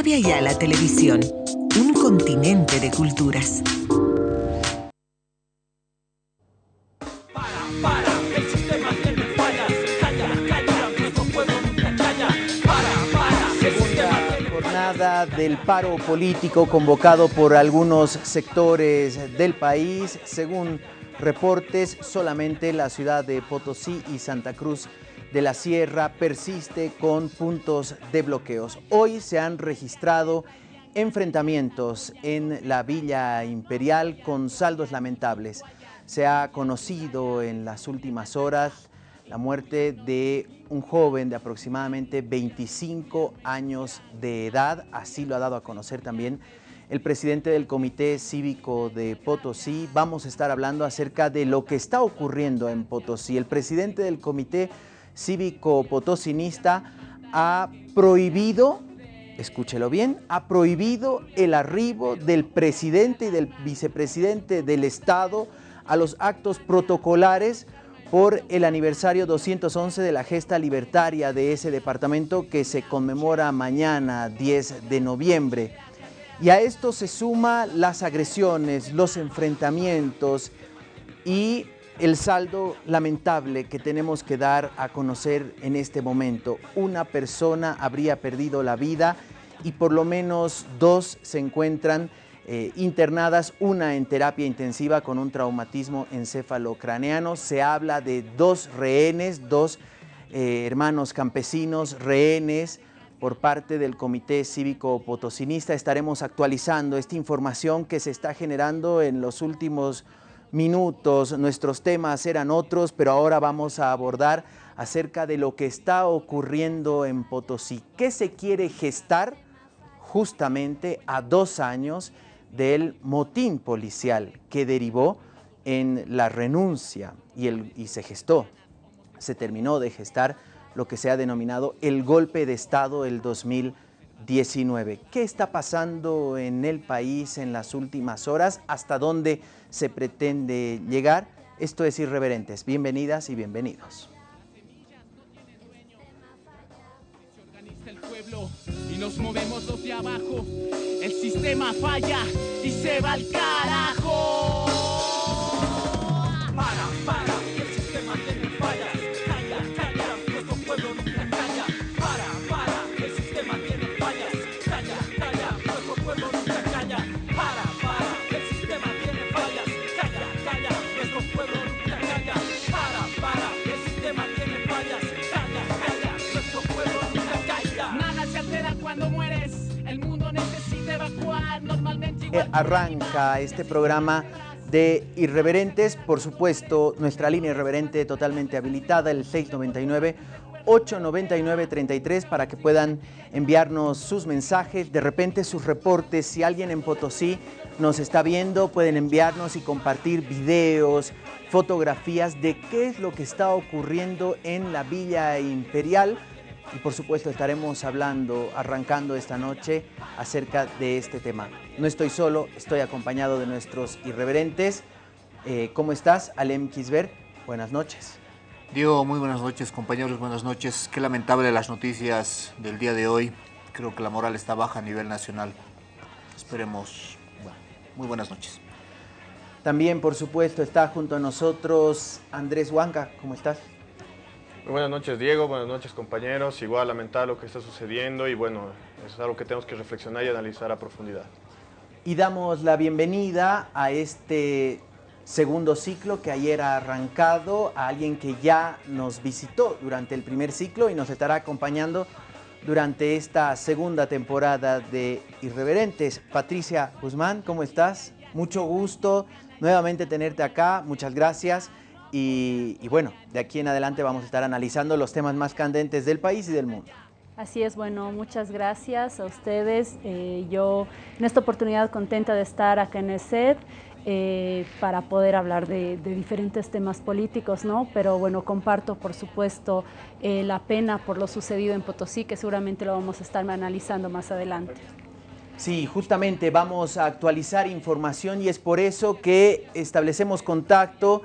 Radio Ayala Televisión, un continente de culturas. jornada del paro político convocado por algunos sectores del país, según reportes, solamente la ciudad de Potosí y Santa Cruz de la Sierra persiste con puntos de bloqueos. Hoy se han registrado enfrentamientos en la Villa Imperial con saldos lamentables. Se ha conocido en las últimas horas la muerte de un joven de aproximadamente 25 años de edad, así lo ha dado a conocer también el presidente del Comité Cívico de Potosí. Vamos a estar hablando acerca de lo que está ocurriendo en Potosí. El presidente del Comité Cívico Potosinista ha prohibido, escúchelo bien, ha prohibido el arribo del presidente y del vicepresidente del Estado a los actos protocolares por el aniversario 211 de la gesta libertaria de ese departamento que se conmemora mañana 10 de noviembre. Y a esto se suma las agresiones, los enfrentamientos y el saldo lamentable que tenemos que dar a conocer en este momento. Una persona habría perdido la vida y por lo menos dos se encuentran eh, internadas, una en terapia intensiva con un traumatismo encefalocraneano. Se habla de dos rehenes, dos eh, hermanos campesinos, rehenes, por parte del Comité Cívico Potosinista. Estaremos actualizando esta información que se está generando en los últimos minutos. Nuestros temas eran otros, pero ahora vamos a abordar acerca de lo que está ocurriendo en Potosí. ¿Qué se quiere gestar justamente a dos años del motín policial que derivó en la renuncia y, el, y se gestó, se terminó de gestar lo que se ha denominado el golpe de Estado del 2019. ¿Qué está pasando en el país en las últimas horas? ¿Hasta dónde se pretende llegar? Esto es Irreverentes. Bienvenidas y bienvenidos. y nos movemos los de abajo. El sistema falla y se va al carajo. Para, Arranca este programa de Irreverentes, por supuesto, nuestra línea irreverente totalmente habilitada, el 699 899-33 para que puedan enviarnos sus mensajes, de repente sus reportes. Si alguien en Potosí nos está viendo, pueden enviarnos y compartir videos, fotografías de qué es lo que está ocurriendo en la Villa Imperial. Y por supuesto estaremos hablando, arrancando esta noche acerca de este tema. No estoy solo, estoy acompañado de nuestros irreverentes. Eh, ¿Cómo estás, Alem Kisber? Buenas noches. Diego, muy buenas noches, compañeros, buenas noches. Qué lamentable las noticias del día de hoy. Creo que la moral está baja a nivel nacional. Esperemos, bueno, muy buenas noches. También, por supuesto, está junto a nosotros Andrés Huanca. ¿Cómo estás? Buenas noches, Diego. Buenas noches, compañeros. Igual lamentar lo que está sucediendo y bueno, eso es algo que tenemos que reflexionar y analizar a profundidad. Y damos la bienvenida a este segundo ciclo que ayer ha arrancado, a alguien que ya nos visitó durante el primer ciclo y nos estará acompañando durante esta segunda temporada de Irreverentes. Patricia Guzmán, ¿cómo estás? Mucho gusto nuevamente tenerte acá, muchas gracias. Y, y, bueno, de aquí en adelante vamos a estar analizando los temas más candentes del país y del mundo. Así es, bueno, muchas gracias a ustedes. Eh, yo en esta oportunidad contenta de estar acá en el set. Eh, para poder hablar de, de, diferentes temas políticos, ¿no? Pero bueno, comparto por supuesto eh, la pena por lo sucedido en Potosí, que seguramente lo vamos a estar analizando más adelante. Sí, justamente vamos a actualizar información y es por eso que establecemos contacto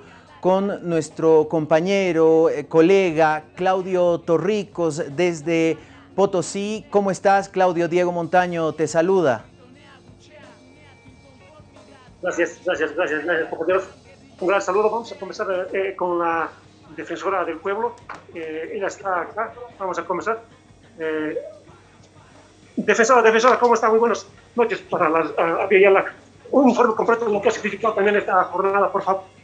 con nuestro compañero, eh, colega Claudio Torricos desde Potosí. ¿Cómo estás? Claudio Diego Montaño te saluda. Gracias, gracias, gracias, gracias, compañeros. Un gran saludo. Vamos a comenzar eh, con la defensora del pueblo. Eh, ella está acá. Vamos a comenzar. Eh, defensora, defensora, ¿cómo está? Muy buenas noches para las, a, a, un informe completo de lo que ha significado también esta jornada, por favor.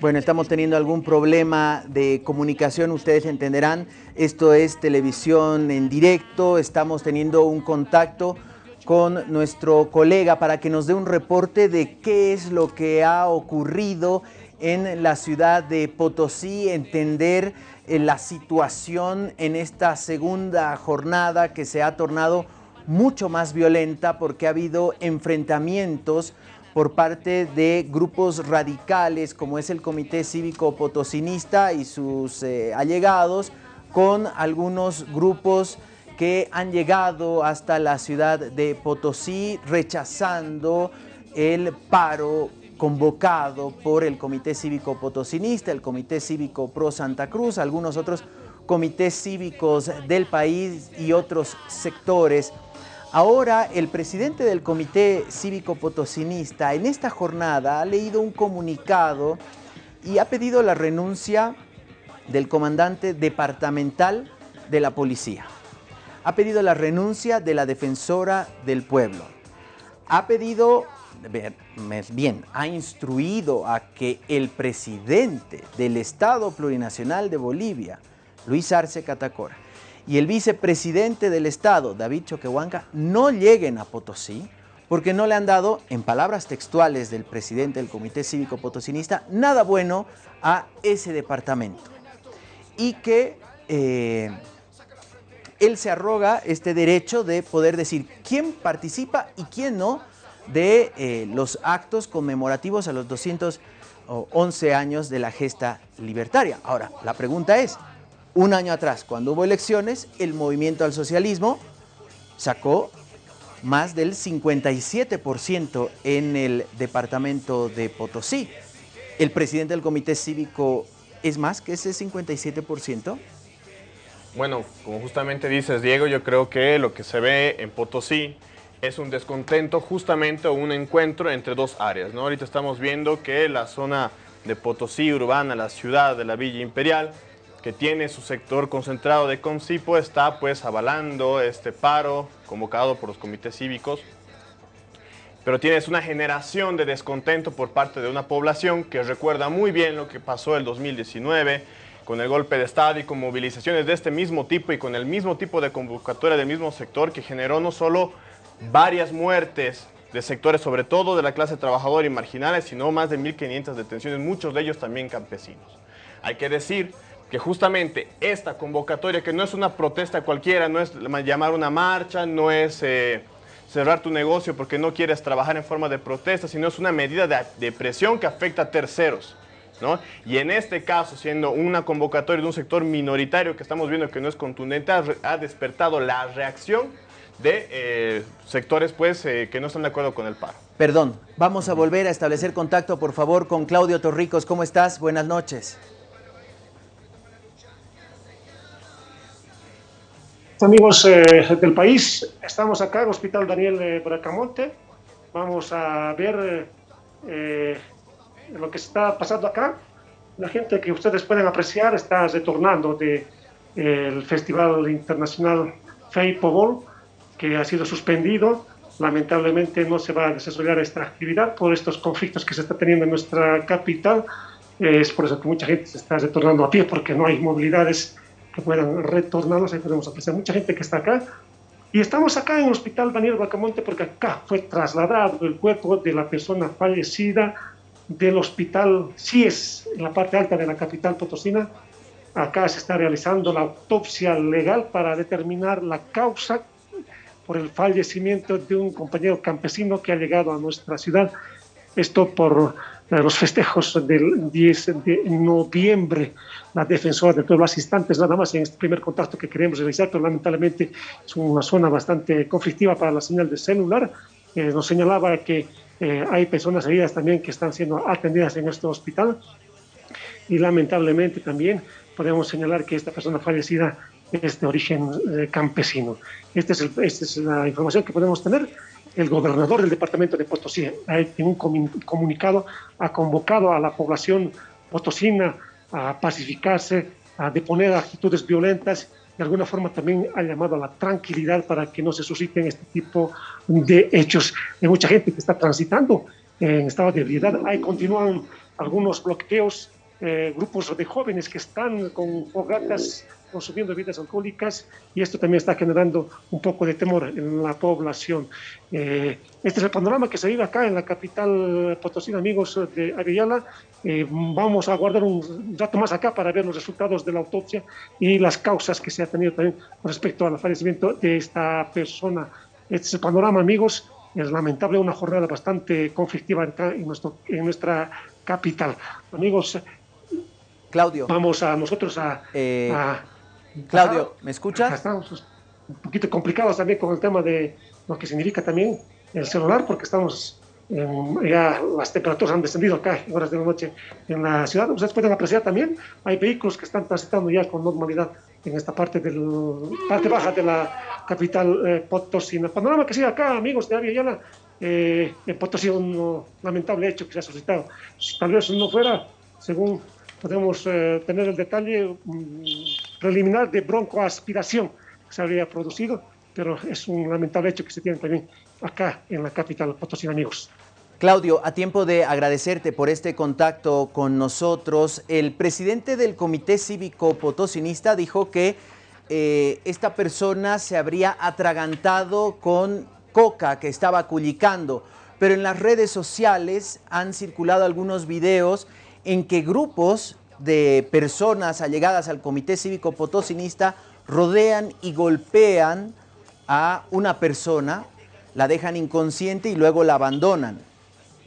Bueno, estamos teniendo algún problema de comunicación, ustedes entenderán. Esto es televisión en directo, estamos teniendo un contacto con nuestro colega para que nos dé un reporte de qué es lo que ha ocurrido en la ciudad de Potosí, entender eh, la situación en esta segunda jornada que se ha tornado mucho más violenta porque ha habido enfrentamientos por parte de grupos radicales como es el Comité Cívico Potosinista y sus eh, allegados con algunos grupos que han llegado hasta la ciudad de Potosí rechazando el paro convocado por el Comité Cívico Potosinista, el Comité Cívico Pro Santa Cruz, algunos otros comités cívicos del país y otros sectores Ahora el presidente del Comité Cívico Potosinista en esta jornada ha leído un comunicado y ha pedido la renuncia del comandante departamental de la policía. Ha pedido la renuncia de la defensora del pueblo. Ha pedido, bien, ha instruido a que el presidente del Estado Plurinacional de Bolivia, Luis Arce Catacora, y el vicepresidente del Estado, David Choquehuanca, no lleguen a Potosí porque no le han dado, en palabras textuales del presidente del Comité Cívico Potosinista, nada bueno a ese departamento. Y que eh, él se arroga este derecho de poder decir quién participa y quién no de eh, los actos conmemorativos a los 211 años de la gesta libertaria. Ahora, la pregunta es, un año atrás, cuando hubo elecciones, el movimiento al socialismo sacó más del 57% en el departamento de Potosí. ¿El presidente del comité cívico es más que ese 57%? Bueno, como justamente dices, Diego, yo creo que lo que se ve en Potosí es un descontento justamente o un encuentro entre dos áreas. ¿no? Ahorita estamos viendo que la zona de Potosí urbana, la ciudad de la Villa Imperial, que tiene su sector concentrado de CONCIPO está pues avalando este paro convocado por los comités cívicos, pero tienes una generación de descontento por parte de una población que recuerda muy bien lo que pasó el 2019 con el golpe de Estado y con movilizaciones de este mismo tipo y con el mismo tipo de convocatoria del mismo sector que generó no solo varias muertes de sectores, sobre todo de la clase trabajadora y marginales, sino más de 1.500 detenciones, muchos de ellos también campesinos. Hay que decir que justamente esta convocatoria, que no es una protesta cualquiera, no es llamar una marcha, no es eh, cerrar tu negocio porque no quieres trabajar en forma de protesta, sino es una medida de, presión que afecta a terceros. ¿no? Y en este caso, siendo una convocatoria de un sector minoritario que estamos viendo que no es contundente, ha, despertado la reacción de eh, sectores pues, eh, que no están de acuerdo con el paro. Perdón, vamos a volver a establecer contacto, por favor, con Claudio Torricos. ¿Cómo estás? Buenas noches. Amigos eh, del país, estamos acá en el Hospital Daniel de Bracamonte. Vamos a ver eh, lo que está pasando acá. La gente que ustedes pueden apreciar está retornando del de, Festival Internacional Feipo que ha sido suspendido. Lamentablemente no se va a desarrollar esta actividad por estos conflictos que se está teniendo en nuestra capital. Es por eso que mucha gente se está retornando a pie porque no hay movilidades que puedan retornarnos, ahí podemos apreciar mucha gente que está acá. Y estamos acá en el Hospital Daniel Bacamonte porque acá fue trasladado el cuerpo de la persona fallecida del Hospital CIES, en la parte alta de la capital potosina. Acá se está realizando la autopsia legal para determinar la causa por el fallecimiento de un compañero campesino que ha llegado a nuestra ciudad. Esto por los festejos del 10 de noviembre. La defensora del pueblo, las instantes nada más en este primer contacto que queremos realizar, pero lamentablemente es una zona bastante conflictiva para la señal de celular. Eh, nos señalaba que Eh, hay personas heridas también que están siendo atendidas en este hospital y lamentablemente también podemos señalar que esta persona fallecida es de origen eh, campesino. Este es esta es la información que podemos tener. El gobernador del departamento de Potosí, en un comunicado, ha convocado a la población potosina a pacificarse, a deponer actitudes violentas de alguna forma también ha llamado a la tranquilidad para que no se susciten este tipo de hechos. Hay mucha gente que está transitando en estado de ebriedad. Ahí continúan algunos bloqueos, eh, grupos de jóvenes que están con fogatas consumiendo bebidas alcohólicas y esto también está generando un poco de temor en la población. Eh, este es el panorama que se vive acá en la capital Potosí, amigos de Avellala. Eh, vamos a guardar un rato más acá para ver los resultados de la autopsia y las causas que se ha tenido también respecto al fallecimiento de esta persona. Este es el panorama, amigos. Es lamentable, una jornada bastante conflictiva acá en, nuestro, en nuestra capital. Amigos, Claudio. Vamos a nosotros a, eh, Claudio, ¿me escuchas? Estamos un poquito complicados también con el tema de lo que significa también el celular, porque estamos ya las temperaturas han descendido acá en horas de la noche en la ciudad. Ustedes pueden apreciar también, hay vehículos que están transitando ya con normalidad en esta parte, del, parte baja de la capital eh, Potosí. El panorama que sigue acá, amigos de Avia eh, en Potosí, un lamentable hecho que se ha suscitado. Tal vez no fuera, según podemos eh, tener el detalle mm, preliminar de broncoaspiración se habría producido, pero es un lamentable hecho que se tiene también acá en la capital Potosí, amigos. Claudio, a tiempo de agradecerte por este contacto con nosotros, el presidente del Comité Cívico Potosinista dijo que eh, esta persona se habría atragantado con coca que estaba culicando, pero en las redes sociales han circulado algunos videos en que grupos de personas allegadas al Comité Cívico Potosinista rodean y golpean a una persona, la dejan inconsciente y luego la abandonan.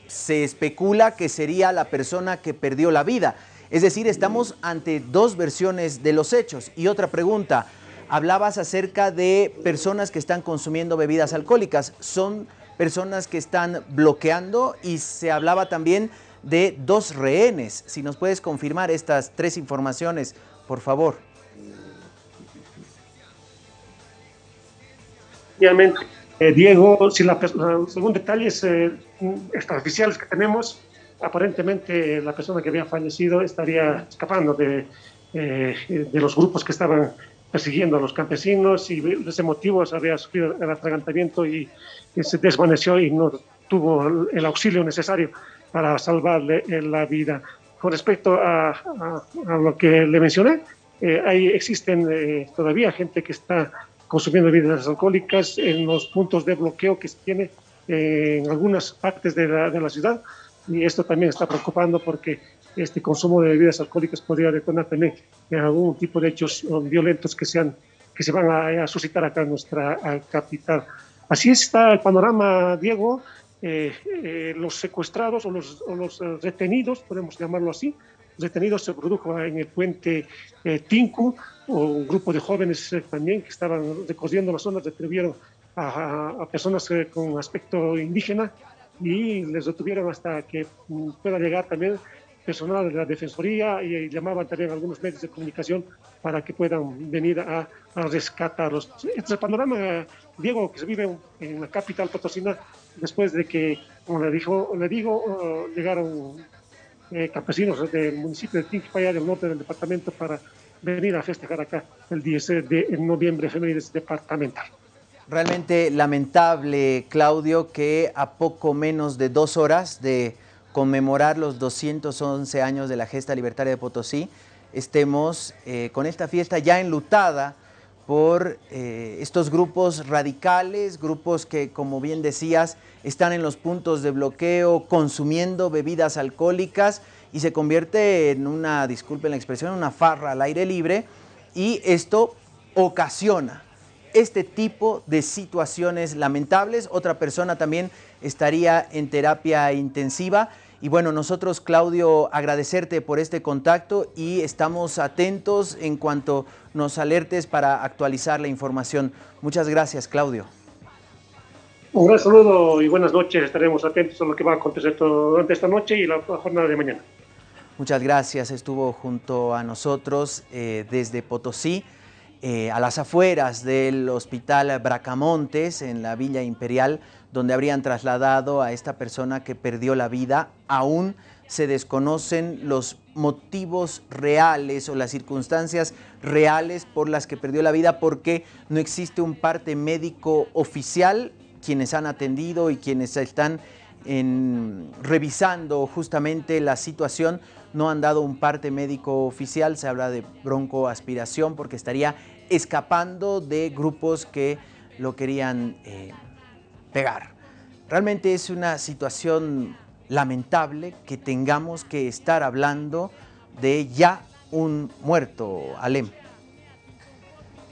Se especula que sería la persona que perdió la vida. Es decir, estamos ante dos versiones de los hechos. Y otra pregunta, hablabas acerca de personas que están consumiendo bebidas alcohólicas. Son personas que están bloqueando y se hablaba también de dos rehenes. Si nos puedes confirmar estas tres informaciones, por favor. Obviamente, eh, Diego, si la, según detalles eh, extraoficiales que tenemos, aparentemente la persona que había fallecido estaría escapando de, eh, de los grupos que estaban persiguiendo a los campesinos y de ese motivo había sufrido el atragantamiento y, y se desvaneció y no tuvo el auxilio necesario para salvarle eh, la vida. Con respecto a, lo que le mencioné, eh, ahí existen eh, todavía gente que está consumiendo bebidas alcohólicas en los puntos de bloqueo que se tiene en algunas partes de la, de la, ciudad y esto también está preocupando porque este consumo de bebidas alcohólicas podría detonar también en algún tipo de hechos violentos que, sean, que se van a, a suscitar acá en nuestra capital. Así está el panorama, Diego. Eh, eh, los secuestrados o los, eh, retenidos, podemos llamarlo así, los retenidos se produjo en el puente Tinku, o un grupo de jóvenes también que estaban recorriendo la zona, detuvieron a, personas con aspecto indígena y les detuvieron hasta que mm, pueda llegar también personal de la Defensoría y, llamaban también a algunos medios de comunicación para que puedan venir a, a rescatarlos. Este es el panorama, Diego, que se vive en la capital potosina después de que, como le, dijo, le digo, uh, llegaron eh, campesinos del municipio de Tinquipaya, del norte del departamento, para venir a festejar acá el 10 de noviembre, efemérides departamental. Realmente lamentable, Claudio, que a poco menos de dos horas de conmemorar los 211 años de la gesta libertaria de Potosí, estemos eh, con esta fiesta ya enlutada por eh, estos grupos radicales, grupos que, como bien decías, están en los puntos de bloqueo consumiendo bebidas alcohólicas y se convierte en una, disculpen la expresión, una farra al aire libre y esto ocasiona este tipo de situaciones lamentables. Otra persona también estaría en terapia intensiva y bueno, nosotros, Claudio, agradecerte por este contacto y estamos atentos en cuanto nos alertes para actualizar la información. Muchas gracias, Claudio. Un gran saludo y buenas noches. Estaremos atentos a lo que va a acontecer durante esta noche y la jornada de mañana. Muchas gracias. Estuvo junto a nosotros eh, desde Potosí, eh, a las afueras del Hospital Bracamontes, en la Villa Imperial, donde habrían trasladado a esta persona que perdió la vida. Aún se desconocen los motivos reales o las circunstancias reales por las que perdió la vida porque no existe un parte médico oficial quienes han atendido y quienes están revisando justamente la situación no han dado un parte médico oficial, se habla de broncoaspiración porque estaría escapando de grupos que lo querían eh, pegar. Realmente es una situación lamentable que tengamos que estar hablando de ya un muerto, Alem.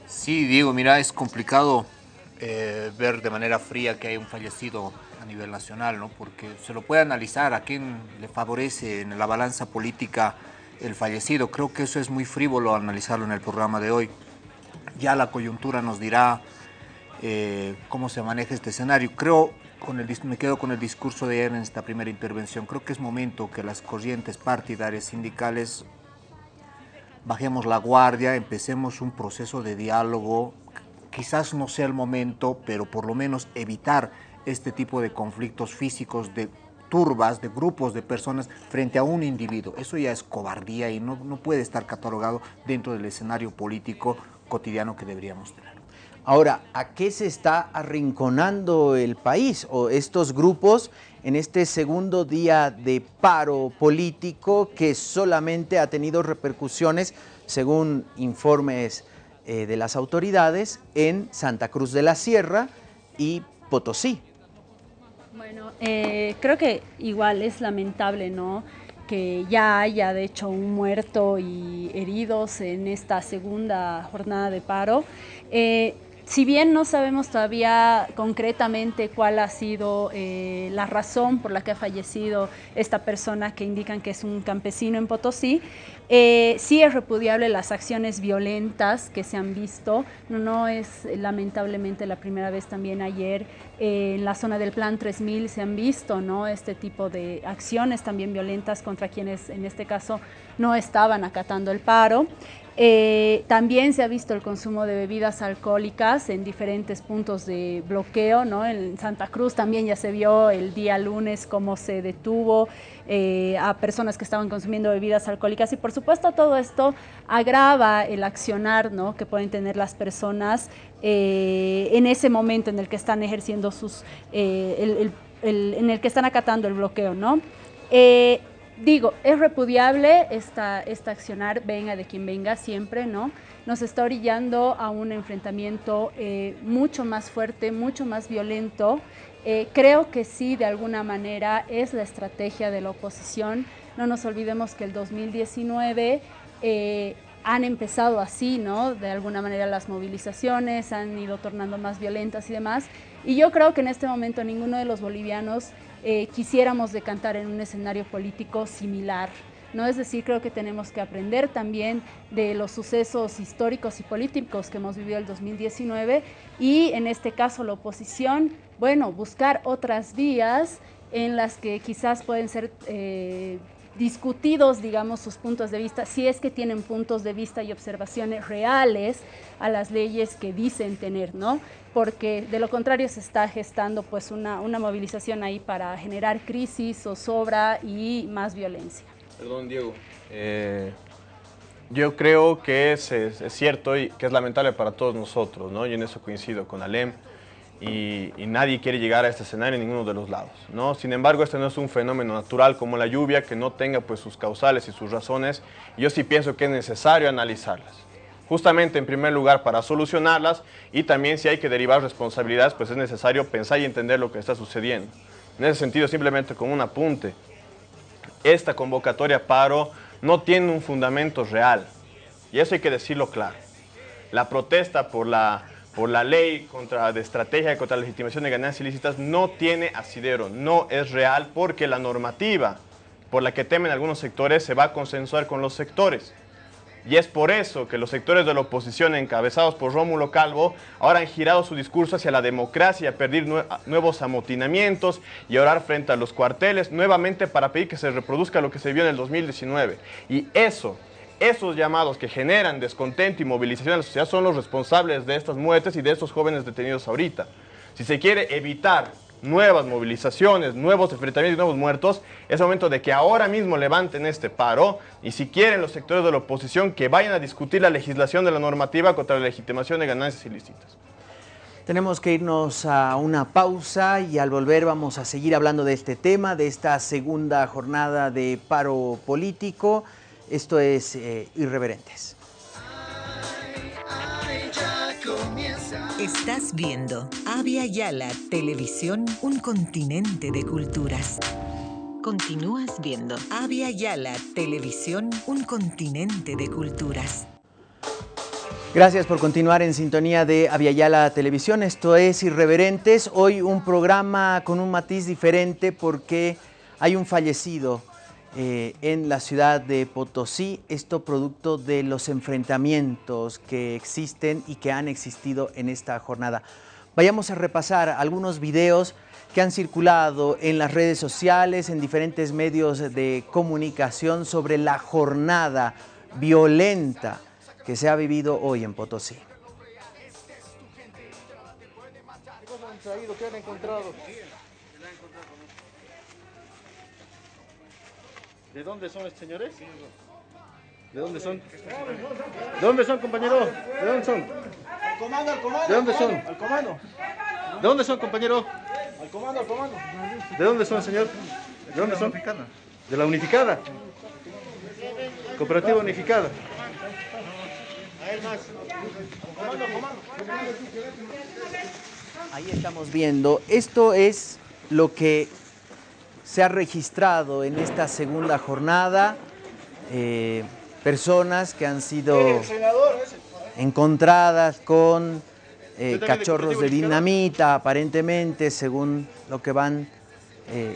Sí, Diego, mira, es complicado eh, ver de manera fría que hay un fallecido a nivel nacional, ¿no? porque se lo puede analizar a quién le favorece en la balanza política el fallecido. Creo que eso es muy frívolo analizarlo en el programa de hoy. Ya la coyuntura nos dirá eh, cómo se maneja este escenario. Creo, con el, me quedo con el discurso de ayer en esta primera intervención, creo que es momento que las corrientes partidarias sindicales bajemos la guardia, empecemos un proceso de diálogo quizás no sea el momento, pero por lo menos evitar este tipo de conflictos físicos, de turbas, de grupos de personas frente a un individuo. Eso ya es cobardía y no, no puede estar catalogado dentro del escenario político cotidiano que deberíamos tener. Ahora, ¿a qué se está arrinconando el país o estos grupos en este segundo día de paro político que solamente ha tenido repercusiones, según informes eh, de las autoridades en Santa Cruz de la Sierra y Potosí. Eh, creo que igual es lamentable, ¿no? que ya haya de hecho un muerto y heridos en esta segunda jornada de paro. Eh, si bien no sabemos todavía concretamente cuál ha sido eh, la razón por la que ha fallecido esta persona que indican que es un campesino en Potosí, eh, sí es repudiable las acciones violentas que se han visto. No, es lamentablemente la primera vez también ayer eh, en la zona del Plan 3000 se han visto ¿no? este tipo de acciones también violentas contra quienes en este caso no estaban acatando el paro. Eh, también se ha visto el consumo de bebidas alcohólicas en diferentes puntos de bloqueo, ¿no? En Santa Cruz también ya se vio el día lunes cómo se detuvo eh, a personas que estaban consumiendo bebidas alcohólicas y por supuesto todo esto agrava el accionar ¿no? que pueden tener las personas eh, en ese momento en el que están ejerciendo sus, en el que están acatando el bloqueo, ¿no? Digo, es repudiable esta, esta accionar, venga de quien venga siempre, ¿no? Nos está orillando a un enfrentamiento eh, mucho más fuerte, mucho más violento. Eh, creo que sí, de alguna manera, es la estrategia de la oposición. No nos olvidemos que el 2019 eh, han empezado así, ¿no? De alguna manera las movilizaciones han ido tornando más violentas y demás. Y yo creo que en este momento ninguno de los bolivianos eh, quisiéramos decantar en un escenario político similar. ¿no? Es decir, creo que tenemos que aprender también de los sucesos históricos y políticos que hemos vivido el 2019 y en este caso la oposición, bueno, buscar otras vías en las que quizás pueden ser eh, discutidos, digamos, sus puntos de vista, si es que tienen puntos de vista y observaciones reales a las leyes que dicen tener, ¿no? Porque de lo contrario se está gestando pues una, una movilización ahí para generar crisis, zozobra y más violencia. Perdón, Diego. Eh, yo creo que es, es, es, cierto y que es lamentable para todos nosotros, ¿no? Y en eso coincido con Alem y, nadie quiere llegar a este escenario en ninguno de los lados. ¿no? Sin embargo, este no es un fenómeno natural como la lluvia que no tenga pues, sus causales y sus razones. Y yo sí pienso que es necesario analizarlas. Justamente, en primer lugar, para solucionarlas y también si hay que derivar responsabilidades, pues es necesario pensar y entender lo que está sucediendo. En ese sentido, simplemente con un apunte, esta convocatoria paro no tiene un fundamento real. Y eso hay que decirlo claro. La protesta por la por la ley contra, de estrategia contra la legitimación de ganancias ilícitas no tiene asidero, no es real porque la normativa por la que temen algunos sectores se va a consensuar con los sectores. Y es por eso que los sectores de la oposición encabezados por Rómulo Calvo ahora han girado su discurso hacia la democracia, pedir nuevos amotinamientos y orar frente a los cuarteles nuevamente para pedir que se reproduzca lo que se vio en el 2019. Y eso esos llamados que generan descontento y movilización en la sociedad son los responsables de estas muertes y de estos jóvenes detenidos ahorita. Si se quiere evitar nuevas movilizaciones, nuevos enfrentamientos y nuevos muertos, es momento de que ahora mismo levanten este paro y si quieren los sectores de la oposición que vayan a discutir la legislación de la normativa contra la legitimación de ganancias ilícitas. Tenemos que irnos a una pausa y al volver vamos a seguir hablando de este tema, de esta segunda jornada de paro político. Esto es eh, Irreverentes. Estás viendo Avia Yala Televisión, un continente de culturas. Continúas viendo Avia Yala Televisión, un continente de culturas. Gracias por continuar en sintonía de Aviala Televisión. Esto es Irreverentes. Hoy un programa con un matiz diferente porque hay un fallecido eh, en la ciudad de Potosí, esto producto de los enfrentamientos que existen y que han existido en esta jornada. Vayamos a repasar algunos videos que han circulado en las redes sociales, en diferentes medios de comunicación sobre la jornada violenta que se ha vivido hoy en Potosí. ¿De dónde son estos señores? ¿De dónde son? ¿De dónde son, compañero? ¿De dónde son? Al comando, al comando. ¿De dónde son? Al comando. ¿De dónde son, compañero? Al comando, al comando. ¿De dónde son, señor? ¿De dónde son? De la unificada. Cooperativa unificada. Comando, comando. Ahí estamos viendo, esto es lo que se ha registrado en esta segunda jornada eh, personas que han sido encontradas con eh, cachorros de dinamita, aparentemente, según lo que van eh,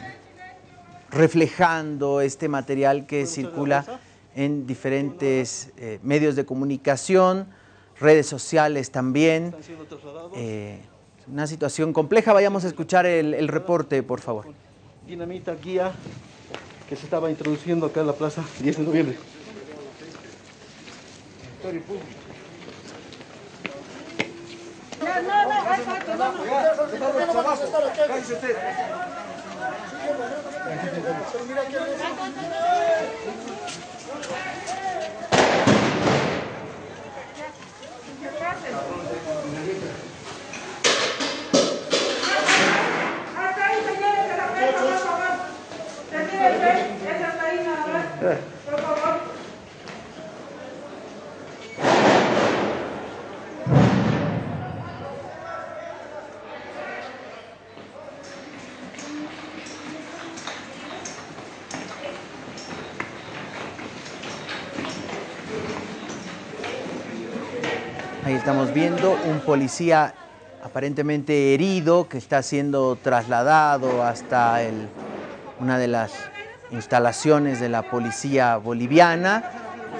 reflejando este material que circula en diferentes medios de comunicación, redes sociales también. una situación compleja. Vayamos a escuchar el reporte, por favor dinamita guía que se estaba introduciendo acá en la plaza 10 de noviembre. Estamos viendo un policía aparentemente herido que está siendo trasladado hasta una de las instalaciones de la policía boliviana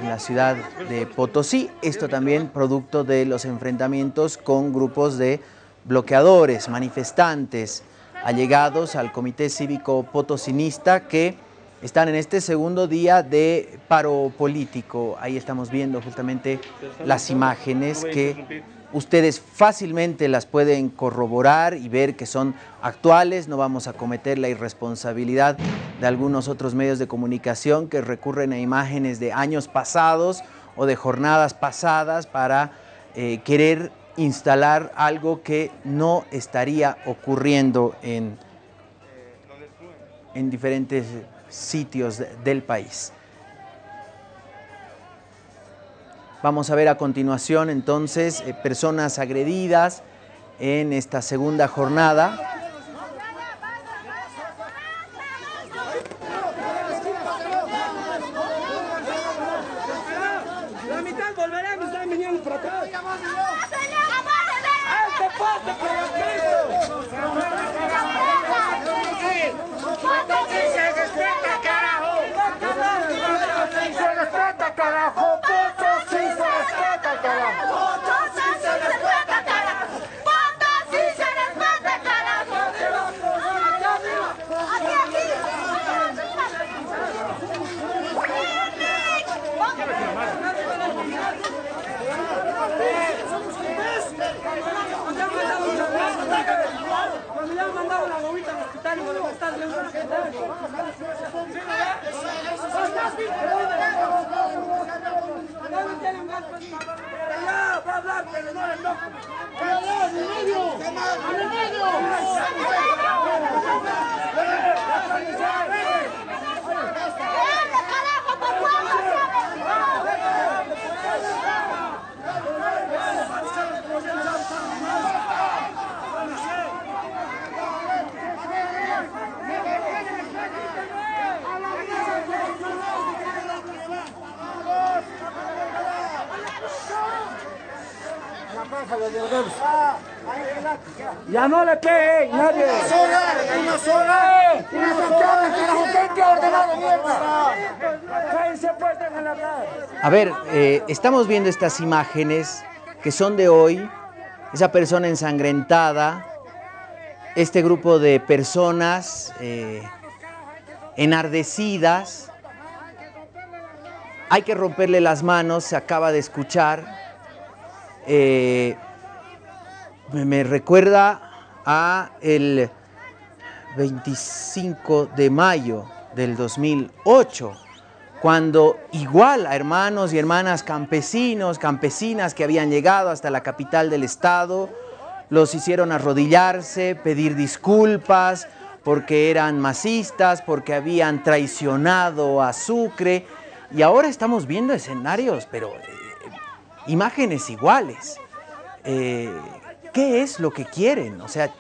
en la ciudad de Potosí. Esto también producto de los enfrentamientos con grupos de bloqueadores, manifestantes, allegados al Comité Cívico Potosinista que están en este segundo día de paro político. Ahí estamos viendo justamente las imágenes que Ustedes fácilmente las pueden corroborar y ver que son actuales, no vamos a cometer la irresponsabilidad de algunos otros medios de comunicación que recurren a imágenes de años pasados o de jornadas pasadas para eh, querer instalar algo que no estaría ocurriendo en, en diferentes sitios del país. Vamos a ver a continuación entonces eh, personas agredidas en esta segunda jornada. ¡Al medio! ¡Al medio! Ya no le peguen, nadie. Una sola, una sola. Una sola, carajo, ¿qué te ha ordenado mierda? Cállense pues, déjenle hablar. A ver, eh, estamos viendo estas imágenes que son de hoy, esa persona ensangrentada, este grupo de personas eh, enardecidas. Hay que romperle las manos, se acaba de escuchar. Eh, me, me recuerda a el 25 de mayo del 2008, cuando igual a hermanos y hermanas campesinos, campesinas que habían llegado hasta la capital del estado, los hicieron arrodillarse, pedir disculpas porque eran masistas, porque habían traicionado a Sucre, y ahora estamos viendo escenarios, pero eh, imágenes iguales. Eh, ¿Qué es lo que quieren? O sea,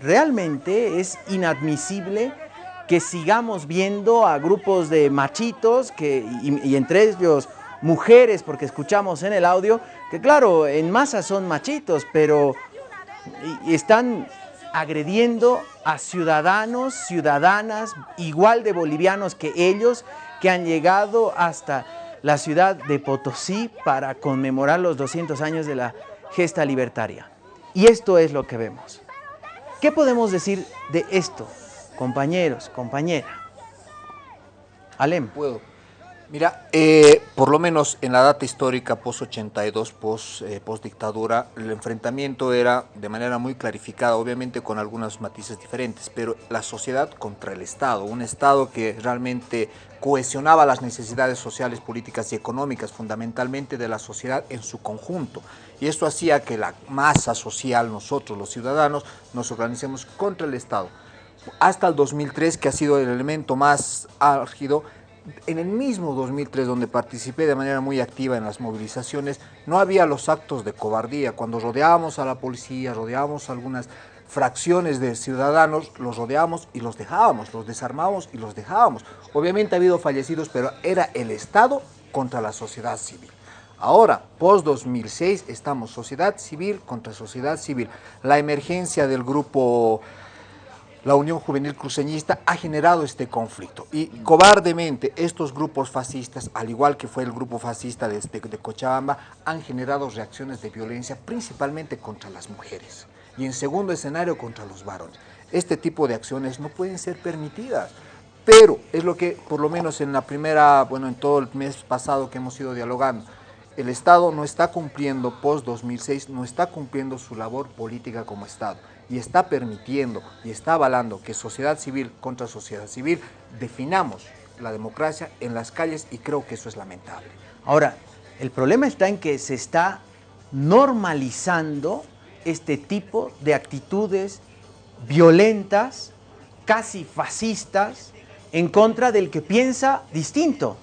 realmente es inadmisible que sigamos viendo a grupos de machitos que, y, entre ellos mujeres, porque escuchamos en el audio que claro, en masa son machitos, pero están agrediendo a ciudadanos, ciudadanas igual de bolivianos que ellos, que han llegado hasta la ciudad de Potosí para conmemorar los 200 años de la gesta libertaria. Y esto es lo que vemos. ¿Qué podemos decir de esto, compañeros, compañera? Alem. Puedo. Mira, eh, por lo menos en la data histórica post-82, post, eh, post-dictadura, el enfrentamiento era de manera muy clarificada, obviamente con algunos matices diferentes, pero la sociedad contra el Estado, un Estado que realmente cohesionaba las necesidades sociales, políticas y económicas, fundamentalmente de la sociedad en su conjunto. Y esto hacía que la masa social, nosotros los ciudadanos, nos organicemos contra el Estado hasta el 2003, que ha sido el elemento más álgido, en el mismo 2003, donde participé de manera muy activa en las movilizaciones, no había los actos de cobardía. Cuando rodeábamos a la policía, rodeábamos algunas fracciones de ciudadanos, los rodeábamos y los dejábamos, los desarmábamos y los dejábamos. Obviamente ha habido fallecidos, pero era el Estado contra la sociedad civil. Ahora, post 2006, estamos sociedad civil contra sociedad civil. La emergencia del grupo la Unión Juvenil Cruceñista ha generado este conflicto. Y cobardemente estos grupos fascistas, al igual que fue el grupo fascista de, de- de Cochabamba, han generado reacciones de violencia principalmente contra las mujeres. Y en segundo escenario contra los varones. Este tipo de acciones no pueden ser permitidas, pero es lo que por lo menos en la primera, bueno, en todo el mes pasado que hemos ido dialogando, el Estado no está cumpliendo, post 2006, no está cumpliendo su labor política como Estado y está permitiendo y está avalando que sociedad civil contra sociedad civil definamos la democracia en las calles y creo que eso es lamentable. Ahora, el problema está en que se está normalizando este tipo de actitudes violentas, casi fascistas, en contra del que piensa distinto.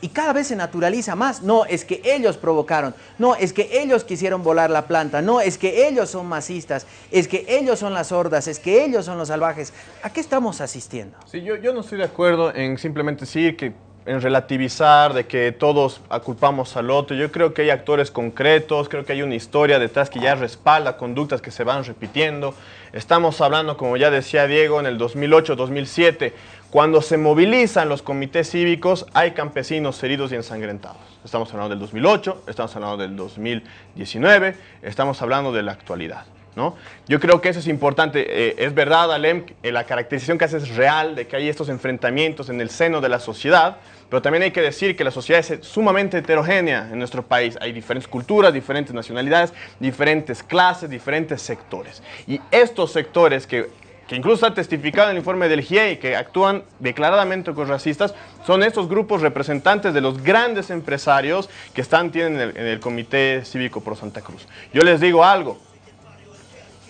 Y cada vez se naturaliza más. No, es que ellos provocaron. No, es que ellos quisieron volar la planta. No, es que ellos son masistas. Es que ellos son las hordas. Es que ellos son los salvajes. ¿A qué estamos asistiendo? Sí, yo, yo no estoy de acuerdo en simplemente decir que en relativizar, de que todos aculpamos al otro. Yo creo que hay actores concretos, creo que hay una historia detrás que ya respalda conductas que se van repitiendo. Estamos hablando, como ya decía Diego, en el 2008-2007, cuando se movilizan los comités cívicos, hay campesinos heridos y ensangrentados. Estamos hablando del 2008, estamos hablando del 2019, estamos hablando de la actualidad. ¿no? Yo creo que eso es importante. Eh, es verdad, Alem, eh, la caracterización que hace es real de que hay estos enfrentamientos en el seno de la sociedad, pero también hay que decir que la sociedad es sumamente heterogénea en nuestro país. Hay diferentes culturas, diferentes nacionalidades, diferentes clases, diferentes sectores. Y estos sectores que que incluso ha testificado en el informe del GIEI que actúan declaradamente racistas, son estos grupos representantes de los grandes empresarios que están tienen en el, Comité Cívico Pro Santa Cruz. Yo les digo algo,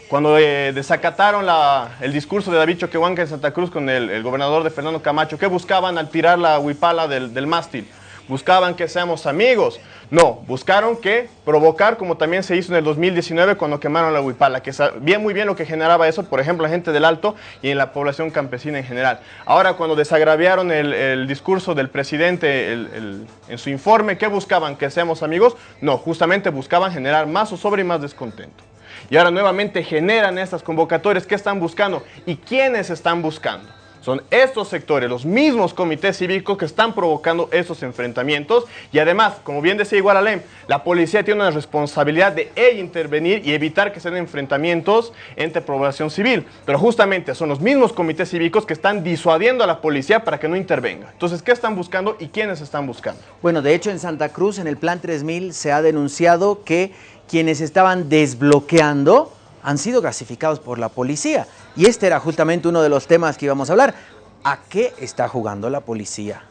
cuando eh, desacataron el discurso de David Choquehuanca en Santa Cruz con el, gobernador de Fernando Camacho, ¿qué buscaban al tirar la huipala del mástil? Buscaban que seamos amigos. No, buscaron que provocar, como también se hizo en el 2019 cuando quemaron la huipala, que sabía muy bien lo que generaba eso, por ejemplo, la gente del Alto y en la población campesina en general. Ahora, cuando desagraviaron el, discurso del presidente en su informe, ¿qué buscaban? ¿Que seamos amigos? No, justamente buscaban generar más zozobra y más descontento. Y ahora nuevamente generan estas convocatorias. ¿Qué están buscando? ¿Y quiénes están buscando? Son estos sectores, los mismos comités cívicos que están provocando esos enfrentamientos. Y además, como bien decía igual Alem, la policía tiene una responsabilidad de ella intervenir y evitar que sean enfrentamientos entre población civil. Pero justamente son los mismos comités cívicos que están disuadiendo a la policía para que no intervenga. Entonces, ¿qué están buscando y quiénes están buscando? Bueno, de hecho en Santa Cruz, en el Plan 3000, se ha denunciado que quienes estaban desbloqueando han sido clasificados por la policía. Y este era justamente uno de los temas que íbamos a hablar. ¿A qué está jugando la policía?